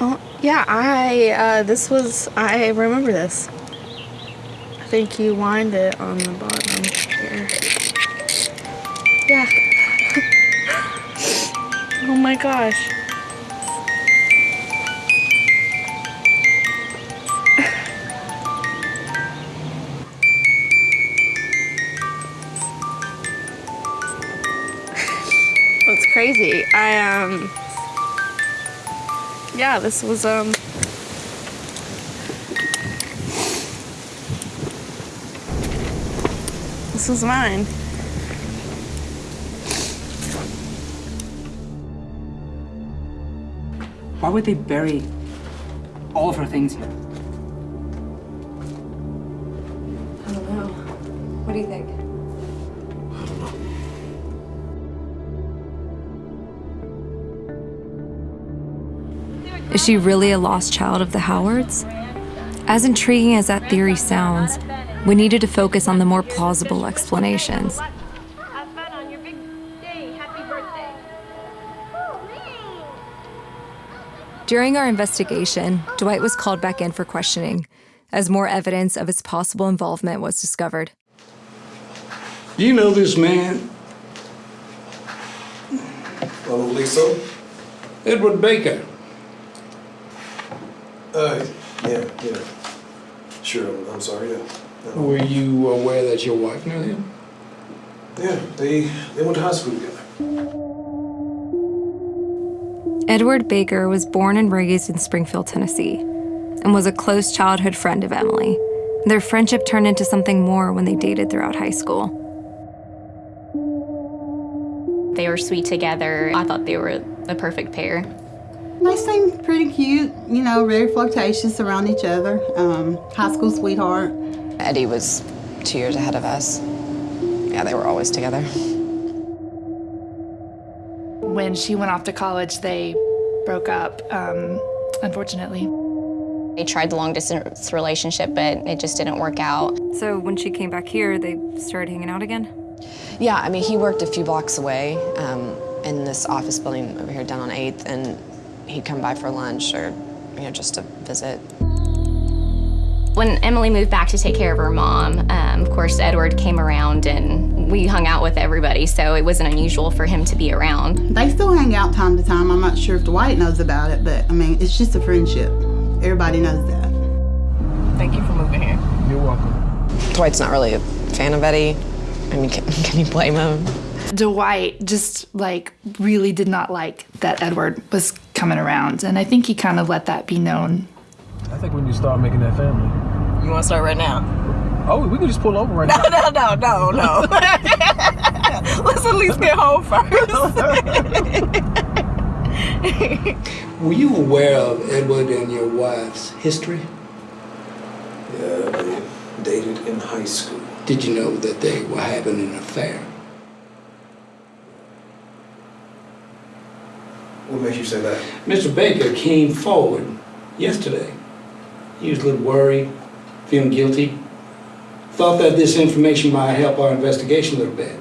Oh, yeah, I, uh, this was, I remember this. I think you wind it on the bottom here. Yeah. oh my gosh. Crazy. I, um, yeah, this was, um, this was mine. Why would they bury all of her things here? I don't know. What do you think? Is she really a lost child of the Howards? As intriguing as that theory sounds, we needed to focus on the more plausible explanations. During our investigation, Dwight was called back in for questioning as more evidence of his possible involvement was discovered. Do you know this man? I so. Edward Baker. Uh, yeah, yeah. Sure, I'm, I'm sorry, yeah. Were you aware that your wife knew him? Yeah, they, they went to high school together. Edward Baker was born and raised in Springfield, Tennessee, and was a close childhood friend of Emily. Their friendship turned into something more when they dated throughout high school. They were sweet together. I thought they were the perfect pair. They seemed pretty cute, you know, very flirtatious around each other. Um, high school sweetheart. Eddie was two years ahead of us. Yeah, they were always together. When she went off to college, they broke up, um, unfortunately. They tried the long distance relationship, but it just didn't work out. So when she came back here, they started hanging out again? Yeah, I mean, he worked a few blocks away um, in this office building over here down on 8th, and he'd come by for lunch or, you know, just to visit. When Emily moved back to take care of her mom, um, of course, Edward came around and we hung out with everybody, so it wasn't unusual for him to be around. They still hang out time to time. I'm not sure if Dwight knows about it, but I mean, it's just a friendship. Everybody knows that. Thank you for moving here. You're welcome. Dwight's not really a fan of Eddie. I mean, can, can you blame him? Dwight just like really did not like that Edward was coming around, and I think he kind of let that be known. I think we need to start making that family. You want to start right now? Oh, we can just pull over right No, now. no, no, no, no. No. Let's at least get home first. Were you aware of Edward and your wife's history? Yeah, they dated in high school. Did you know that they were having an affair? What makes you say that? Mr. Baker came forward yesterday. He was a little worried, feeling guilty. Thought that this information might help our investigation a little bit.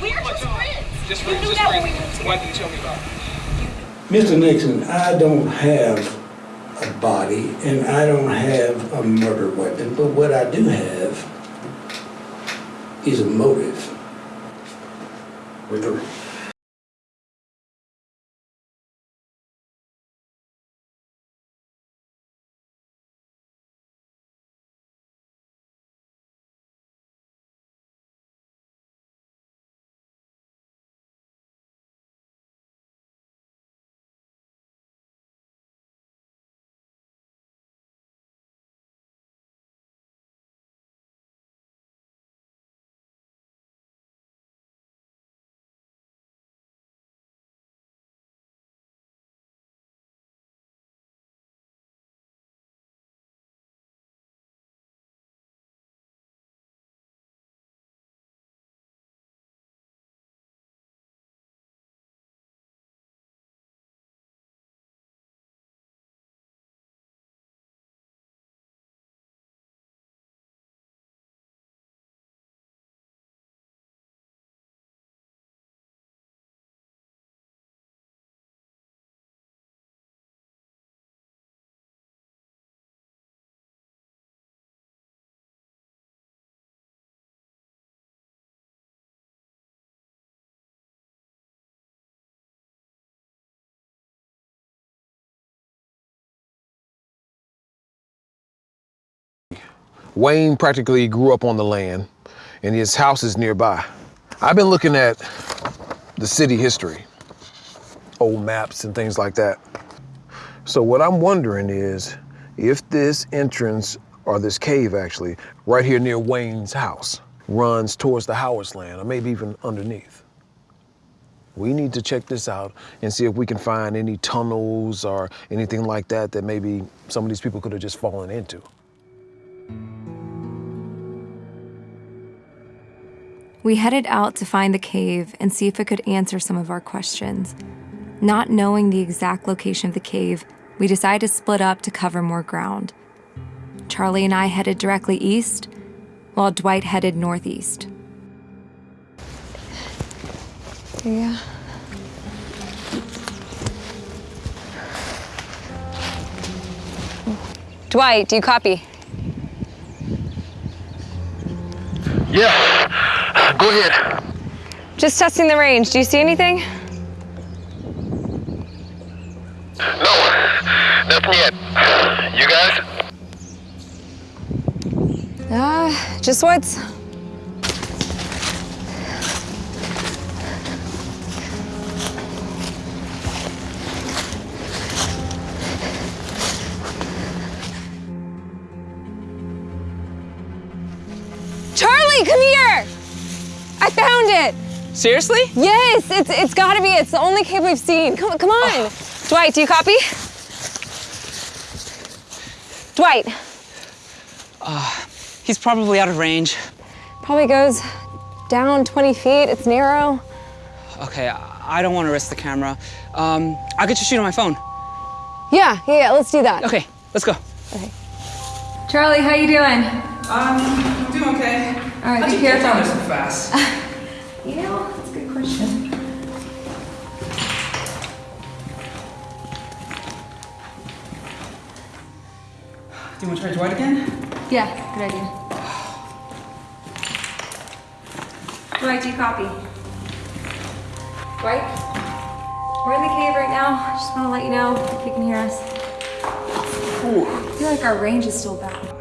We're just friends. Just friends. Just. Why didn't you tell me about it? Mr. Nixon, I don't have a body and I don't have a murder weapon, but what I do have is a motive. With her. Wayne practically grew up on the land and his house is nearby. I've been looking at the city history, old maps and things like that. So what I'm wondering is if this entrance or this cave actually right here near Wayne's house runs towards the Howard's land or maybe even underneath. We need to check this out and see if we can find any tunnels or anything like that that maybe some of these people could have just fallen into. We headed out to find the cave and see if it could answer some of our questions. Not knowing the exact location of the cave, we decided to split up to cover more ground. Charlie and I headed directly east, while Dwight headed northeast. Yeah. Dwight, do you copy? Yeah, go ahead. Just testing the range. Do you see anything? No, nothing yet. You guys? Uh, just woods. Charlie, come here! I found it! Seriously? Yes, it's it's gotta be. It's the only cave we've seen. Come come on. Dwight, do you copy? Dwight. Uh, he's probably out of range. Probably goes down 20 feet. It's narrow. Okay, I I don't want to risk the camera. Um, I'll get you shoot on my phone. Yeah, yeah, yeah, let's do that. Okay, let's go. Okay. Charlie, how you doing? Um, I'm doing okay. All right, How'd be careful. there so fast? You know, that's a good question. Do you want to try Dwight again? Yeah, good idea. Dwight, do you copy? Dwight? We're in the cave right now. Just want to let you know if you can hear us. I feel like our range is still bad.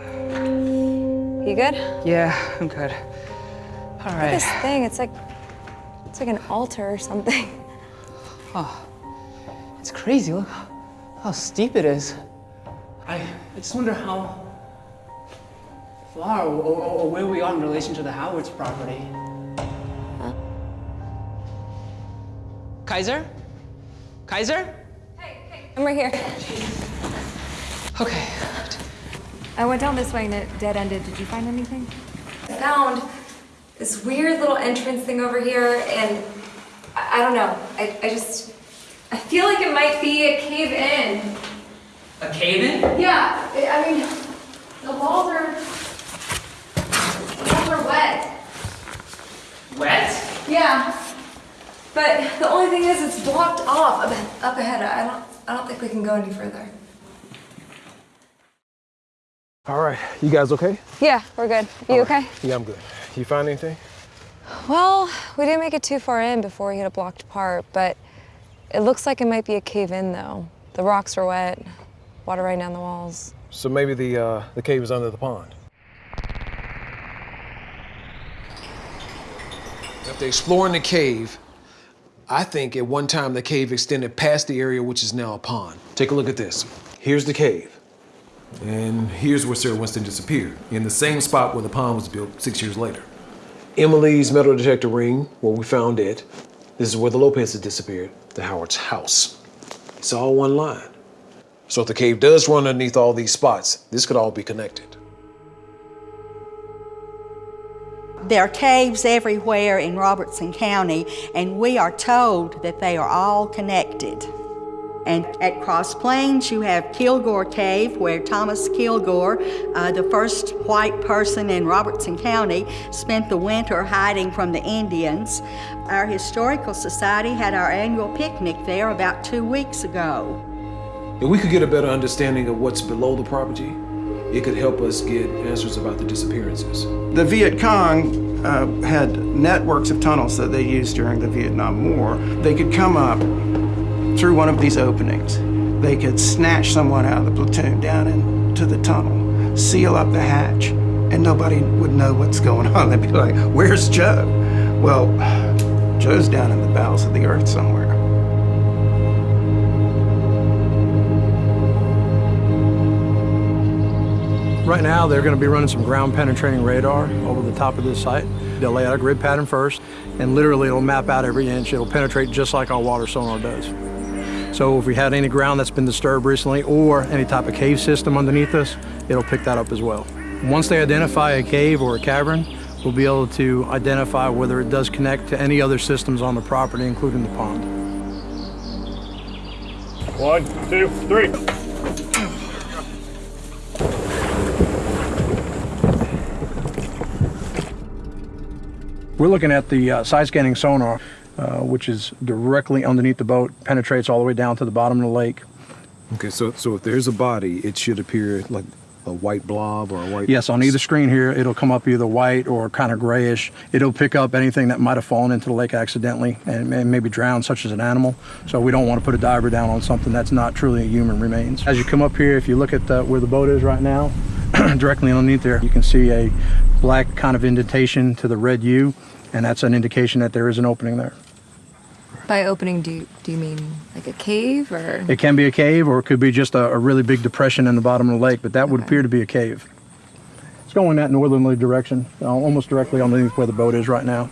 You good? Yeah, I'm good. All Look at this thing. It's like it's like an altar or something. Oh, it's crazy. Look how steep it is. I, I just wonder how far or, or, or where we are in relation to the Howard's property. Kaiser? Kaiser? Hey, I'm right here. Okay. I went down this way and it dead ended. Did you find anything? I found this weird little entrance thing over here, and I, I don't know. I, I just I feel like it might be a cave in. A cave in? Yeah, I I mean the walls are the walls are wet. Wet? Yeah. But the only thing is it's blocked off up, up ahead. I don't I don't think we can go any further. All right, you guys okay? Yeah, we're good. You okay? Yeah, I'm good. You find anything? Well, we didn't make it too far in before we hit a blocked part, but it looks like it might be a cave in though. The rocks are wet, water right down the walls. So maybe the uh, the cave is under the pond. After exploring the cave, I think at one time the cave extended past the area which is now a pond. Take a look at this. Here's the cave. And here's where Sarah Winston disappeared, in the same spot where the pond was built six years later. Emily's metal detector ring, where we found it. This is where the Lopez's disappeared, the Howard's house. It's all one line. So if the cave does run underneath all these spots, this could all be connected. There are caves everywhere in Robertson County, and we are told that they are all connected. And at Cross Plains, you have Kilgore Cave, where Thomas Kilgore, uh, the first white person in Robertson County, spent the winter hiding from the Indians. Our Historical Society had our annual picnic there about two weeks ago. If we could get a better understanding of what's below the property, it could help us get answers about the disappearances. The Viet Cong uh, had networks of tunnels that they used during the Vietnam War. They could come up through one of these openings. They could snatch someone out of the platoon down into the tunnel, seal up the hatch, and nobody would know what's going on. They'd be like, where's Joe? Well, Joe's down in the bowels of the earth somewhere. Right now, they're going to be running some ground penetrating radar over the top of this site. They'll lay out a grid pattern first, and literally it'll map out every inch. It'll penetrate just like our water sonar does. So if we had any ground that's been disturbed recently or any type of cave system underneath us, it'll pick that up as well. Once they identify a cave or a cavern, we'll be able to identify whether it does connect to any other systems on the property, including the pond. One, two, three. We're looking at the uh, side scanning sonar, uh, which is directly underneath the boat, penetrates all the way down to the bottom of the lake. Okay, so so if there's a body, it should appear like a white blob or a white. Yes, on either screen here, it'll come up either white or kind of grayish. It'll pick up anything that might have fallen into the lake accidentally and may- maybe drowned, such as an animal. So we don't want to put a diver down on something that's not truly a human remains. As you come up here, if you look at the, where the boat is right now, directly underneath there, you can see a black kind of indentation to the red U, and that's an indication that there is an opening there. By opening, do you, do you mean like a cave or? It can be a cave or it could be just a, a really big depression in the bottom of the lake, but that would appear to be a cave. It's going that northerly direction, uh, almost directly underneath where the boat is right now.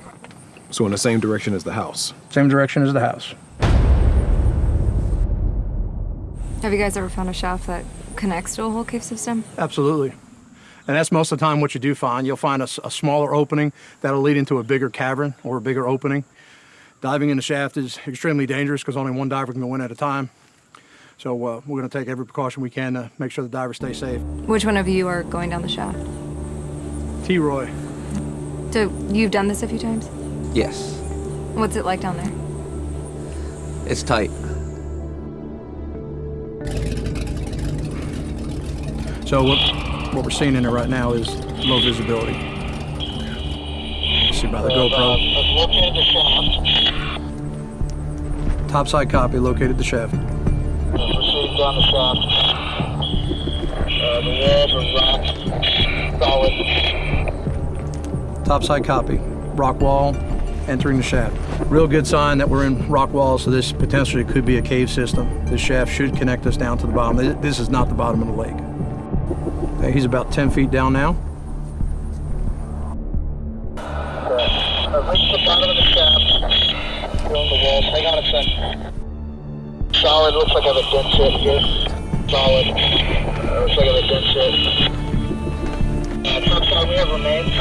So in the same direction as the house. Same direction as the house. Have you guys ever found a shaft that connects to a whole cave system? Absolutely. And that's most of the time what you do find. You'll find a smaller opening that'll lead into a bigger cavern or a bigger opening. Diving in the shaft is extremely dangerous because only one diver can go in at a time. So uh, we're going to take every precaution we can to make sure the divers stay safe. Which one of you are going down the shaft? T-Roy. So you've done this a few times? Yes, What's it like down there? it's tight. So what, what we're seeing in there right now is low visibility. See by the GoPro. Topside copy located the shaft. Proceeding down the shaft. Uh, the walls are rock solid. Topside copy. Rock wall entering the shaft. Real good sign that we're in rock wall, so this potentially could be a cave system. This shaft should connect us down to the bottom. This is not the bottom of the lake. Okay, he's about 10 feet down now. Walls. Hang on a second. Solid. Looks like I have a dent set here. Solid. Uh, looks like I have a dent set. Uh, topside, we have remains.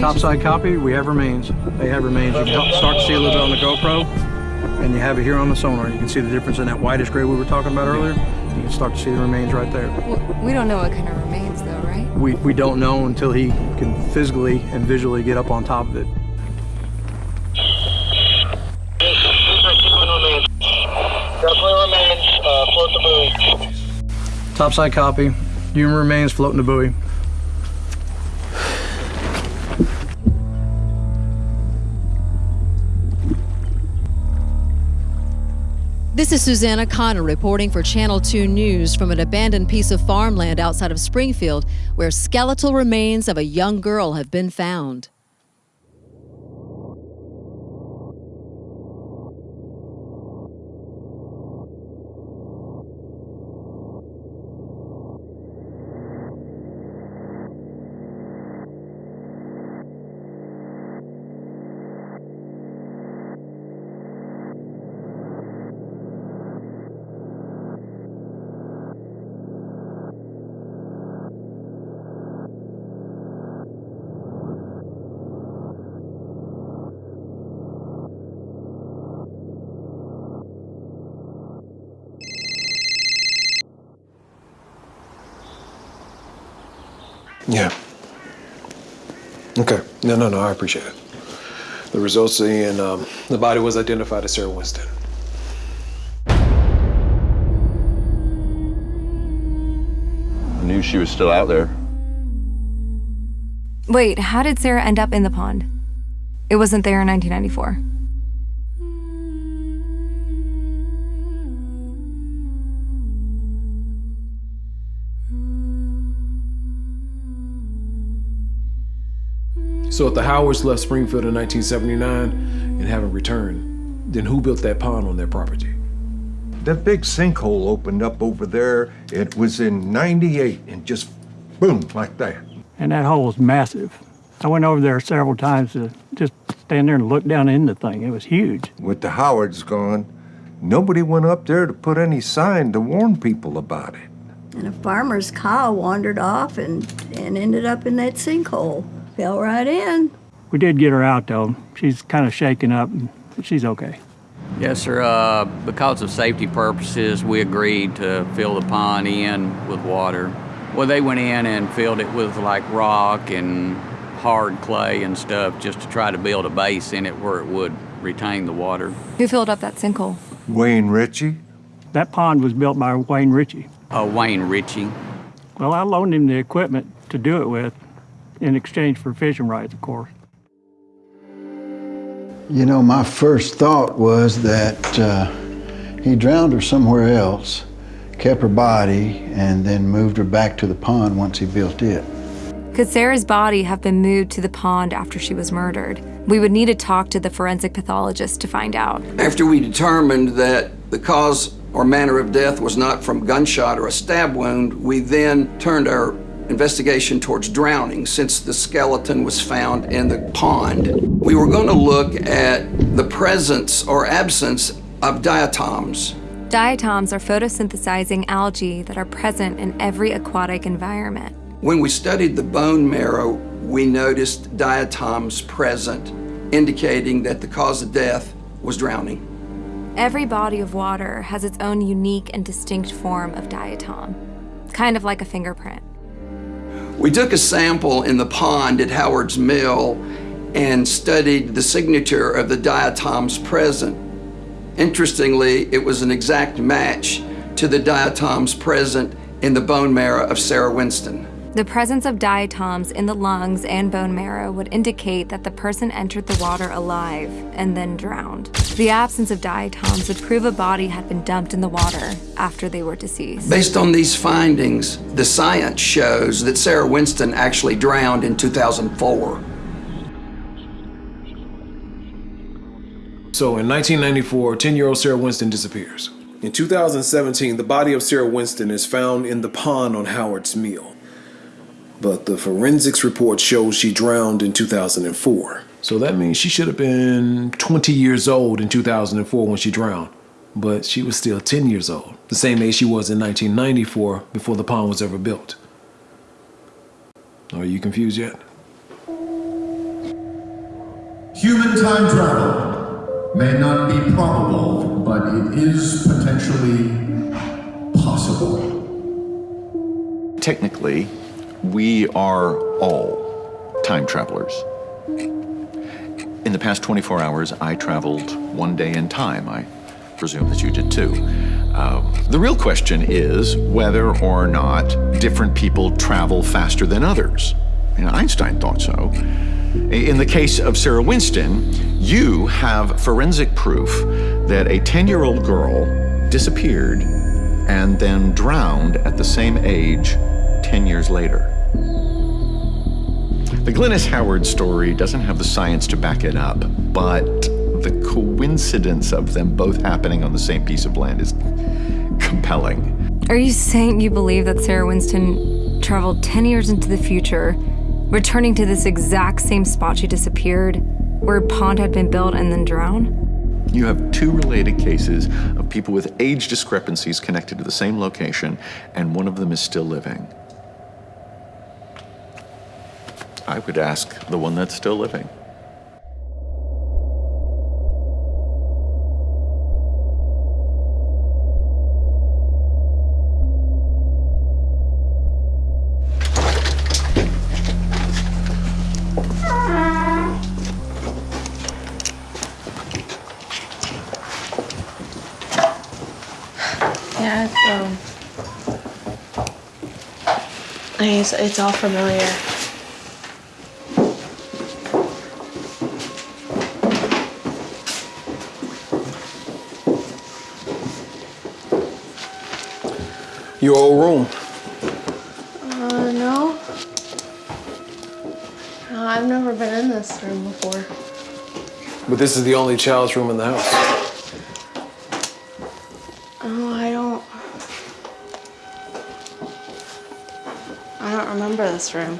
Topside copy, we have remains. They have remains. You can start to see a little bit on the GoPro, and you have it here on the sonar. You can see the difference in that whitish gray we were talking about earlier. You can start to see the remains right there. We don't know what kind of remains though, right? We, we don't know until he can physically and visually get up on top of it. Definitely remains. Uh, float the buoy. Topside copy. Human remains floating the buoy. This is Susanna Connor reporting for Channel 2 News from an abandoned piece of farmland outside of Springfield where skeletal remains of a young girl have been found. Yeah. Okay. No, no, no. I appreciate it. The results and um, the body was identified as Sarah Winston. I knew she was still out there. Wait, how did Sarah end up in the pond? It wasn't there in 1994. So if the Howards left Springfield in 1979 and haven't returned, then who built that pond on their property? That big sinkhole opened up over there. It was in 98 and just boom, like that. And that hole was massive. I went over there several times to just stand there and look down in the thing. It was huge. With the Howards gone, nobody went up there to put any sign to warn people about it. And a farmer's cow wandered off and, and ended up in that sinkhole. Fell right in. We did get her out though. She's kind of shaken up, but she's okay. Yes, sir. Uh, because of safety purposes, we agreed to fill the pond in with water. Well, they went in and filled it with like rock and hard clay and stuff just to try to build a base in it where it would retain the water. Who filled up that sinkhole? Wayne Ritchie? That pond was built by Wayne Ritchie. Uh, Wayne Ritchie. Well, I loaned him the equipment to do it with in exchange for fishing rights, of course. You know, my first thought was that uh, he drowned her somewhere else, kept her body, and then moved her back to the pond once he built it. Could Sarah's body have been moved to the pond after she was murdered? We would need to talk to the forensic pathologist to find out. After we determined that the cause or manner of death was not from gunshot or a stab wound, we then turned our investigation towards drowning since the skeleton was found in the pond. We were going to look at the presence or absence of diatoms. Diatoms are photosynthesizing algae that are present in every aquatic environment. When we studied the bone marrow, we noticed diatoms present, indicating that the cause of death was drowning. Every body of water has its own unique and distinct form of diatom, kind of like a fingerprint. We took a sample in the pond at Howard's Mill and studied the signature of the diatoms present. Interestingly, it was an exact match to the diatoms present in the bone marrow of Sarah Winston. The presence of diatoms in the lungs and bone marrow would indicate that the person entered the water alive and then drowned. The absence of diatoms would prove a body had been dumped in the water after they were deceased. Based on these findings, the science shows that Sarah Winston actually drowned in 2004. So in 1994, 10 year old Sarah Winston disappears. In 2017, the body of Sarah Winston is found in the pond on Howard's Mill. But the forensics report shows she drowned in 2004. So that means she should have been 20 years old in 2004 when she drowned. But she was still 10 years old, the same age she was in 1994 before the pond was ever built. Are you confused yet? Human time travel may not be probable, but it is potentially possible. Technically, we are all time travelers. In the past 24 hours, I traveled one day in time. I presume that you did too. Um, the real question is whether or not different people travel faster than others. Know, Einstein thought so. In the case of Sarah Winston, you have forensic proof that a 10 year old girl disappeared and then drowned at the same age 10 years later. The Glennis Howard story doesn't have the science to back it up, but the coincidence of them both happening on the same piece of land is compelling. Are you saying you believe that Sarah Winston traveled 10 years into the future, returning to this exact same spot she disappeared, where a pond had been built and then drowned? You have two related cases of people with age discrepancies connected to the same location, and one of them is still living. I would ask the one that's still living. Yeah, it's, um, it's, it's all familiar. Your old room. Uh, no. No, I've never been in this room before. But this is the only child's room in the house. Oh, I don't. I don't remember this room.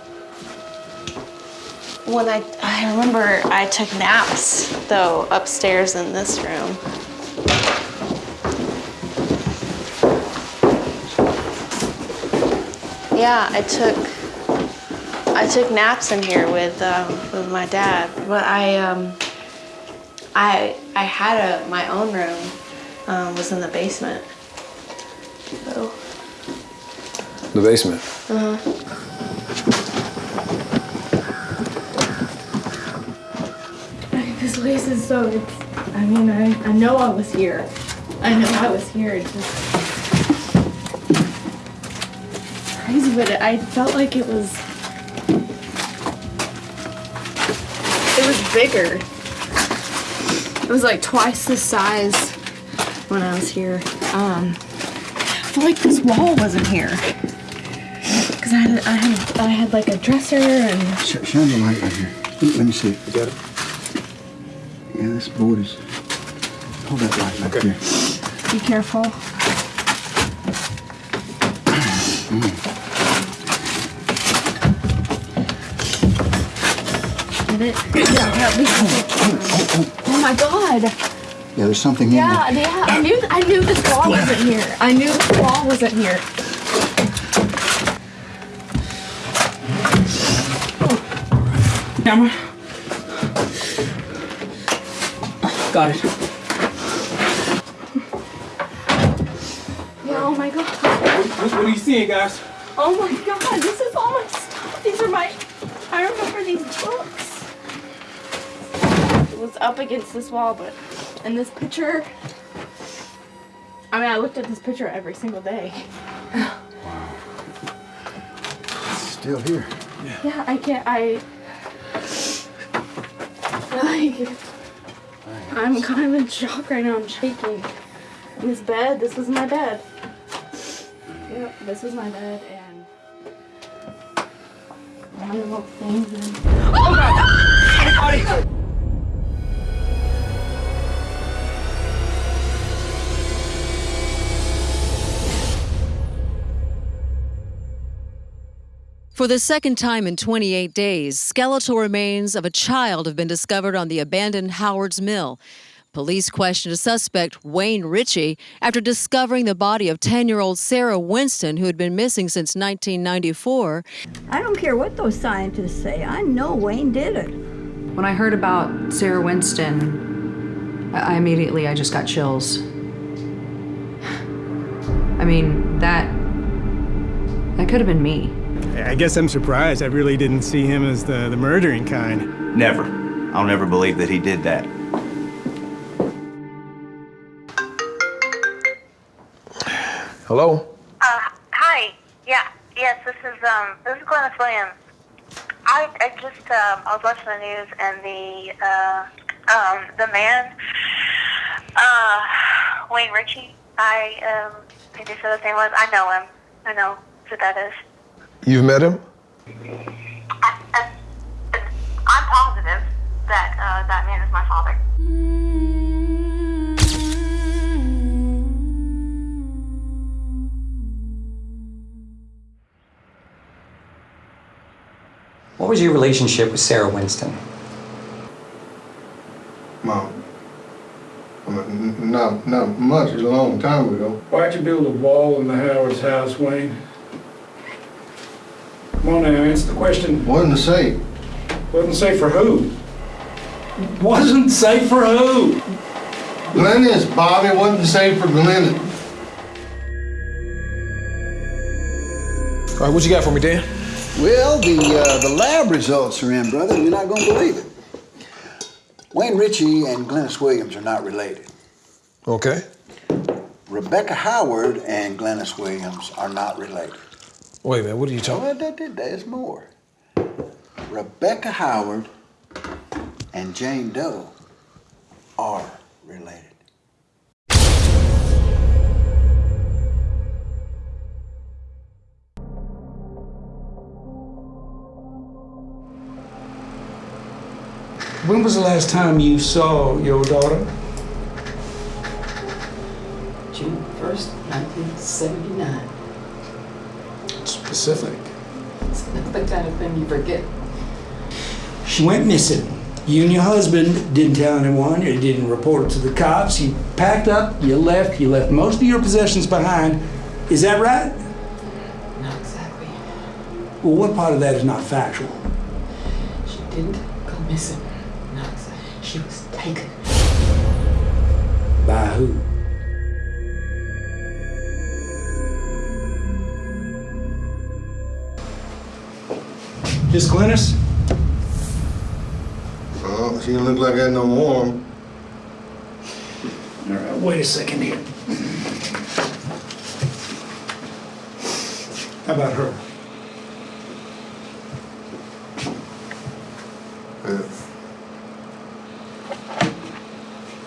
When I, I remember I took naps though upstairs in this room. Yeah, I took I took naps in here with um, with my dad, but I um I I had a my own room um, was in the basement. So, The basement. uh, huh. This place is so, it's, I mean, I, I know I was here. I know I was here. It's just crazy, but I felt like it was, it was bigger. It was like twice the size when I was here. Um, I felt like this wall wasn't here. Cause I had, I had, I had like a dresser and Sh- shine the light right here. Let me, see. You got it? Yeah, this board is. Hold that light right there. be careful. Get it? Yeah, yeah, be careful. Oh my god. Yeah, there's something in Yeah, there. yeah. I knew I knew this wall wasn't here. I knew this wall wasn't here. Camera. Got it. Yeah, oh my god. What, what are you seeing, guys? Oh my god, this is all my stuff. These are my I remember these books. It was up against this wall, but in this picture I mean I looked at this picture every single day. Still here. Yeah, yeah, I can't I like I'm kind of in shock right now. I'm shaking. And this bed, this was my bed. Yep, this was my bed and one of the things and Oh my god! For the second time in 28 days, skeletal remains of a child have been discovered on the abandoned Howard's Mill. Police questioned a suspect, Wayne Ritchie, after discovering the body of 10 year old Sarah Winston, who had been missing since 1994. I don't care what those scientists say. I know Wayne did it. When I heard about Sarah Winston, I I immediately I just got chills. I mean, that that could have been me. I guess I'm surprised. I really didn't see him as the, the murdering kind. Never. I'll never believe that he did that. Hello? Uh, hi. Yeah. Yes, this is um, this is Glennis Williams. I, I just um, I was watching the news and the uh, um, the man, uh, Wayne Ritchie. I um, think they said his name was. I know him. I know who that is. You've met him? I'm positive that uh, that man is my father. What was your relationship with Sarah Winston? Mom. I mean, not, not much, it was a long time ago. Why'd you build a wall in the Howard's house, Wayne? Come on now, answer the question. Wasn't safe. Wasn't safe for who? Wasn't safe for who? Glennis, Bobby, wasn't safe for Glennis. All right, what you got for me, Dan? Well, the uh, the lab results are in, brother. You're not going to believe it. Wayne Ritchie and Glennis Williams are not related. Okay. Rebecca Howard and Glennis Williams are not related. Wait a minute, what are you talking Well, there- there- there's more. Rebecca Howard and Jane Doe are related. When was the last time you saw your daughter? June 1st, 1979. Specific. It's not the kind of thing you forget. She went missing. You and your husband didn't tell anyone, you didn't report it to the cops, you packed up, you left, you left most of your possessions behind. Is that right? Not exactly. Well, what part of that is not factual? She didn't go missing. Not exactly. She was taken. By who? Miss Glennis? Oh, she didn't look like that no more. All right, wait a second here. How about her? Uh.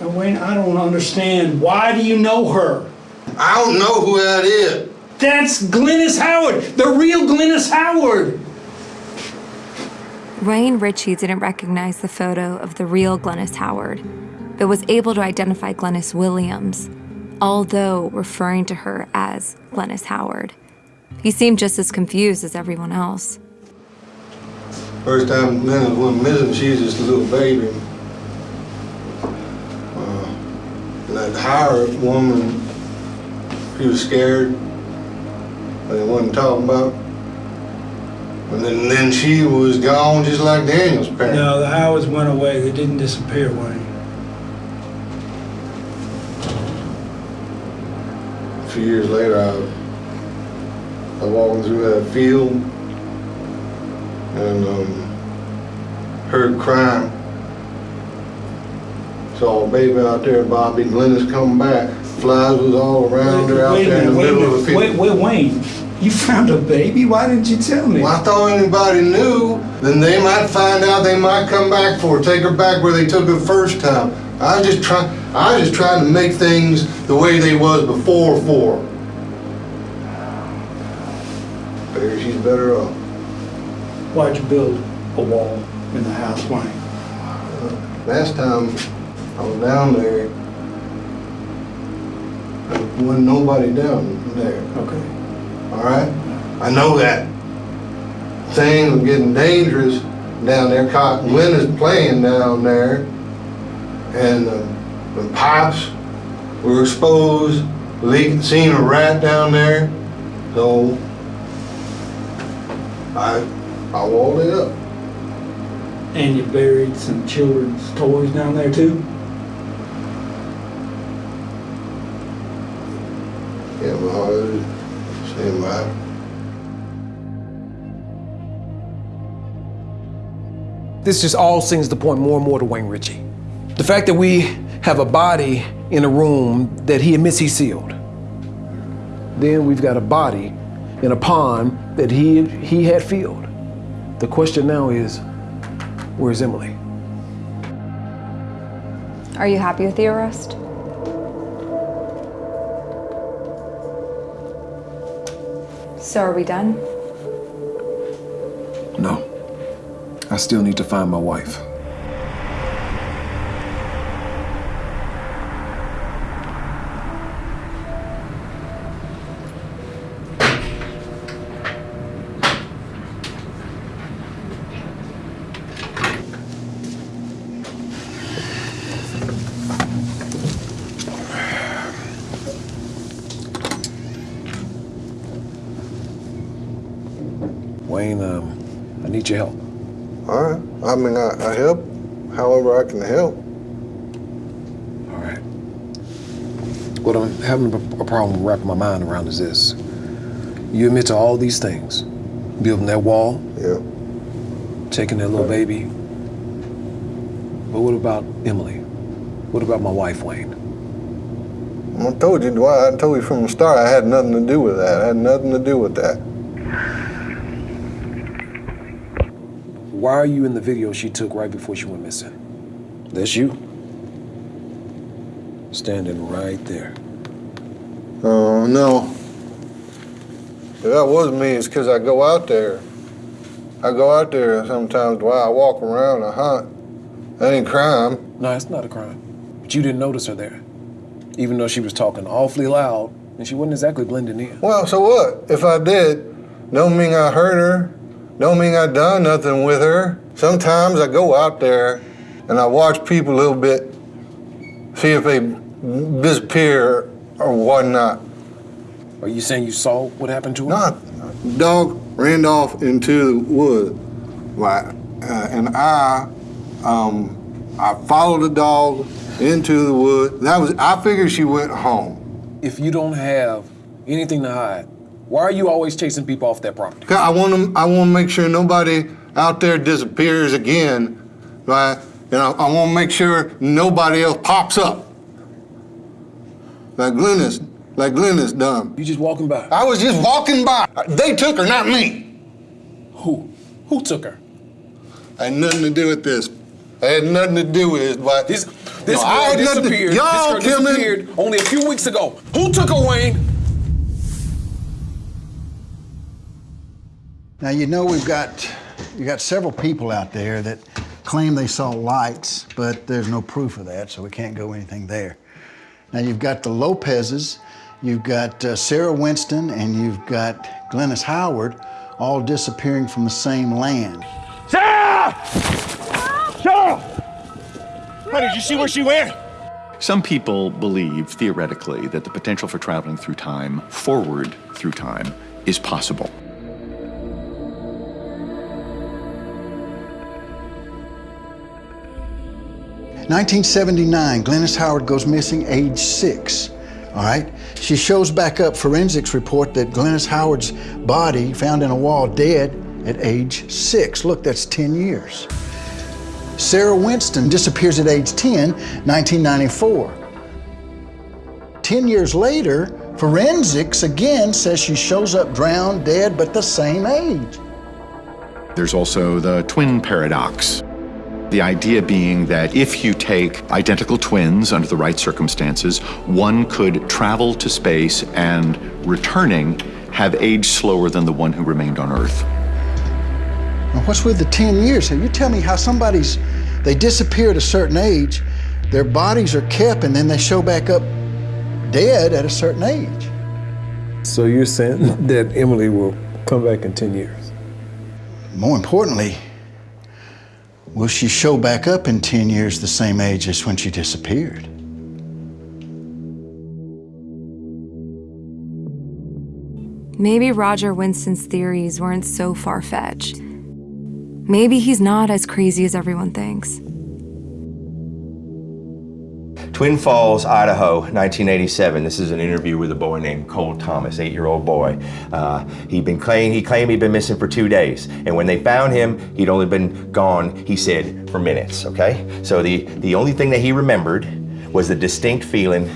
Now, Wayne, I don't understand. Why do you know her? I don't know who that is. That's Glennis Howard, the real Glennis Howard. Wayne Ritchie didn't recognize the photo of the real Glennis Howard, but was able to identify Glennis Williams, although referring to her as Glennis Howard. He seemed just as confused as everyone else. First time Glennis went missing, she was just a little baby. Uh, that Howard woman, she was scared. They wasn't talking about. And then, then she was gone just like Daniel's parents. No, the Howards went away. They didn't disappear, Wayne. A few years later, I, I walking through that field and um, heard crying. Saw a baby out there, Bobby Glennis come back. Flies was all around her out Wait there in the minute, wait middle of the field. Wait, wait, Wayne. You found a baby? Why didn't you tell me? Well, I thought anybody knew, then they might find out they might come back for her, take her back where they took her first time. I was just trying, I was just trying to make things the way they was before for her. Figure she's better off. Why'd you build a wall in the house, Wayne? Last time I was down there, there wasn't nobody down there. Okay. All right? I know that. Things are getting dangerous down there. Cotton Wind is playing down there. And uh, the pipes were exposed, leaking, seen a rat down there. So I, I walled it up. And you buried some children's toys down there too? Yeah, my heart is stand. This just all seems to point more and more to Wayne Ritchie. The fact that we have a body in a room that he admits he sealed. Then we've got a body in a pond that he, he had filled. The question now is, where's Emily? Are you happy with the arrest? So are we done? No. I still need to find my wife. Wayne, um, I need your help. All right. I mean, I, I help I can help. All right. What I'm having a problem wrapping my mind around is this. You admit to all these things. Building that wall. Yeah. Taking that little baby. But what about Emily? What about my wife, Wayne? I told you, Dwight, I told you from the start I had nothing to do with that. I had nothing to do with that. Why are you in the video she took right before she went missing? That's you. Standing right there. Oh, no. If that was me, it's because I go out there. I go out there sometimes while I walk around, I hunt. That ain't crime. No, it's not a crime. But you didn't notice her there. Even though she was talking awfully loud and she wasn't exactly blending in. Well, so what? If I did, don't mean I hurt her. Don't mean I done nothing with her. Sometimes I go out there and I watch people a little bit, see if they disappear or whatnot. Are you saying you saw what happened to her? No, dog ran off into the wood, right? Uh, and I, um, I followed the dog into the wood. That was I figured she went home. If you don't have anything to hide, why are you always chasing people off that property? I want them. I want to make sure nobody out there disappears again, right? And I, I want to make sure nobody else pops up. Like Glennis, like Glennis done. You just walking by? I was just walking by. They took her, not me. Who? Who took her? I had nothing to do with this. I had nothing to do with it, but This this No, girl I had nothing to- disappeared. Y'all this girl killing- disappeared only a few weeks ago. Who took her, Wayne? Now you know we've got you got several people out there that claim they saw lights, but there's no proof of that, so we can't go anything there. Now you've got the Lopez's, you've got uh, Sarah Winston, and you've got Glennis Howard, all disappearing from the same land. Sarah! Sarah! Honey, did you see where she went? Some people believe, theoretically, that the potential for traveling through time, forward through time, is possible. Nineteen seventy-nine, Glennis Howard goes missing, age six. All right. She shows back up forensics report that Glennis Howard's body found in a wall dead at age six. Look, that's 10 years. Sarah Winston disappears at age 10, 1994. 10 years later, forensics again says she shows up drowned, dead, but the same age. There's also the twin paradox. The idea being that if you take identical twins under the right circumstances, one could travel to space and returning have aged slower than the one who remained on Earth. Now, what's with the 10 years? So you tell me how somebody's, they disappear at a certain age, their bodies are kept, and then they show back up dead at a certain age. So you're saying that Emily will come back in 10 years? More importantly, will she show back up in 10 years the same age as when she disappeared? Maybe Roger Winston's theories weren't so far fetched. Maybe he's not as crazy as everyone thinks. Twin Falls, Idaho, 1987. This is an interview with a boy named Cole Thomas, eight-year-old boy. Uh, he'd been claim, he claimed he'd been missing for two days, and when they found him, he'd only been gone, he said, for minutes. Okay, so the the only thing that he remembered was the distinct feeling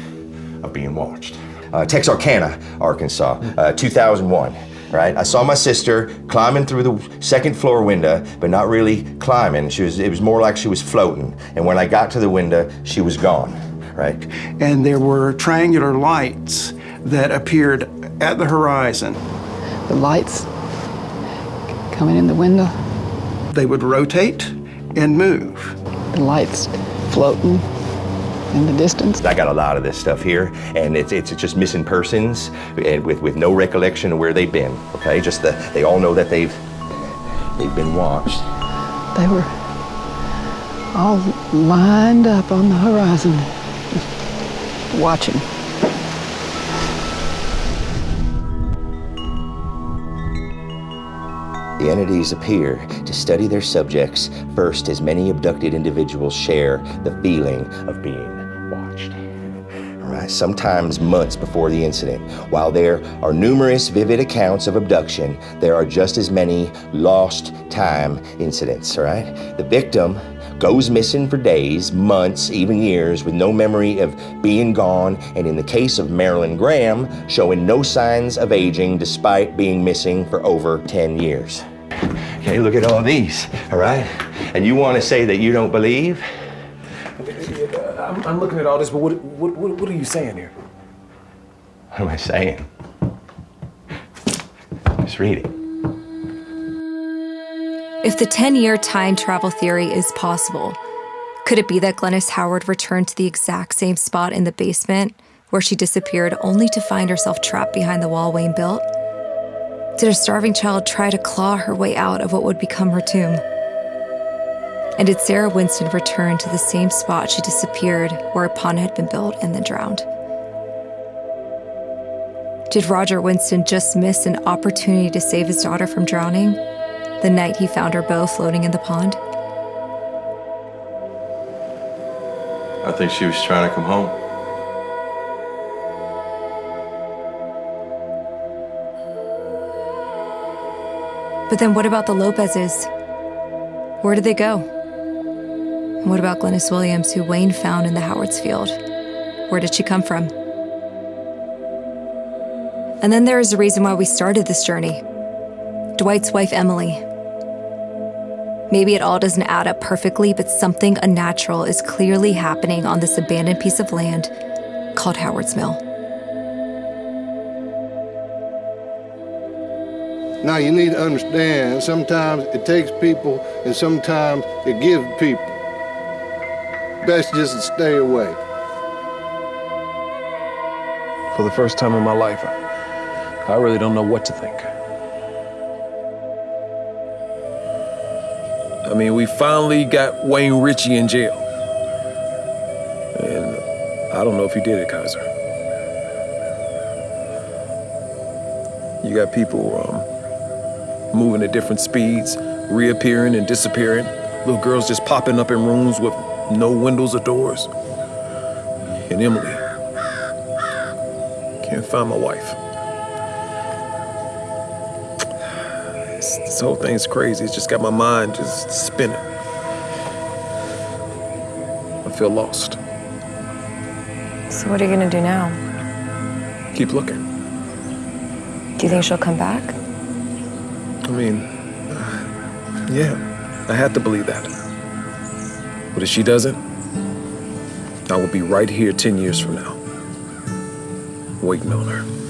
of being watched. uh, Texarkana, Arkansas, uh, 2001. Right, I saw my sister climbing through the second floor window, but not really climbing. She was, it was more like she was floating. And when I got to the window, she was gone. Right. And there were triangular lights that appeared at the horizon. The lights coming in the window. They would rotate and move. The lights floating in the distance. I got a lot of this stuff here, and it's it's just missing persons and with with no recollection of where they've been. Okay, just the they all know that they've they've been watched. They were all lined up on the horizon, watching. The entities appear to study their subjects first as many abducted individuals share the feeling of being watched. Right, sometimes months before the incident. While there are numerous vivid accounts of abduction, there are just as many lost time incidents, right? The victim goes missing for days, months, even years with no memory of being gone, and in the case of Marilyn Graham, showing no signs of aging despite being missing for over 10 years. Okay, look at all these, all right? And you want to say that you don't believe? I'm, I'm looking at all this, but what, what, what, what are you saying here? What am I saying? Just read it. If the 10 year time travel theory is possible, could it be that Glennis Howard returned to the exact same spot in the basement where she disappeared only to find herself trapped behind the wall Wayne built? Did a starving child try to claw her way out of what would become her tomb? And did Sarah Winston return to the same spot she disappeared where a pond had been built and then drowned? Did Roger Winston just miss an opportunity to save his daughter from drowning the night he found her bow floating in the pond? I think she was trying to come home. But then what about the Lopez's? Where did they go? And what about Glennis Williams, who Wayne found in the Howards field? Where did she come from? And then there is a reason why we started this journey Dwight's wife, Emily. Maybe it all doesn't add up perfectly, but something unnatural is clearly happening on this abandoned piece of land called Howard's Mill. Now you need to understand, sometimes it takes people and sometimes it gives people. Best just to stay away. For the first time in my life, I, I really don't know what to think. I mean, we finally got Wayne Ritchie in jail. And I don't know if he did it, Kaiser. You got people um, moving at different speeds, reappearing and disappearing. Little girls just popping up in rooms with no windows or doors. And Emily. Can't find my wife. This, whole thing's crazy. It's just got my mind just spinning. I feel lost. So, what are you gonna do now? Keep looking. Do you think she'll come back? I mean, uh, yeah, I had to believe that. But if she doesn't, I will be right here 10 years from now, waiting on her.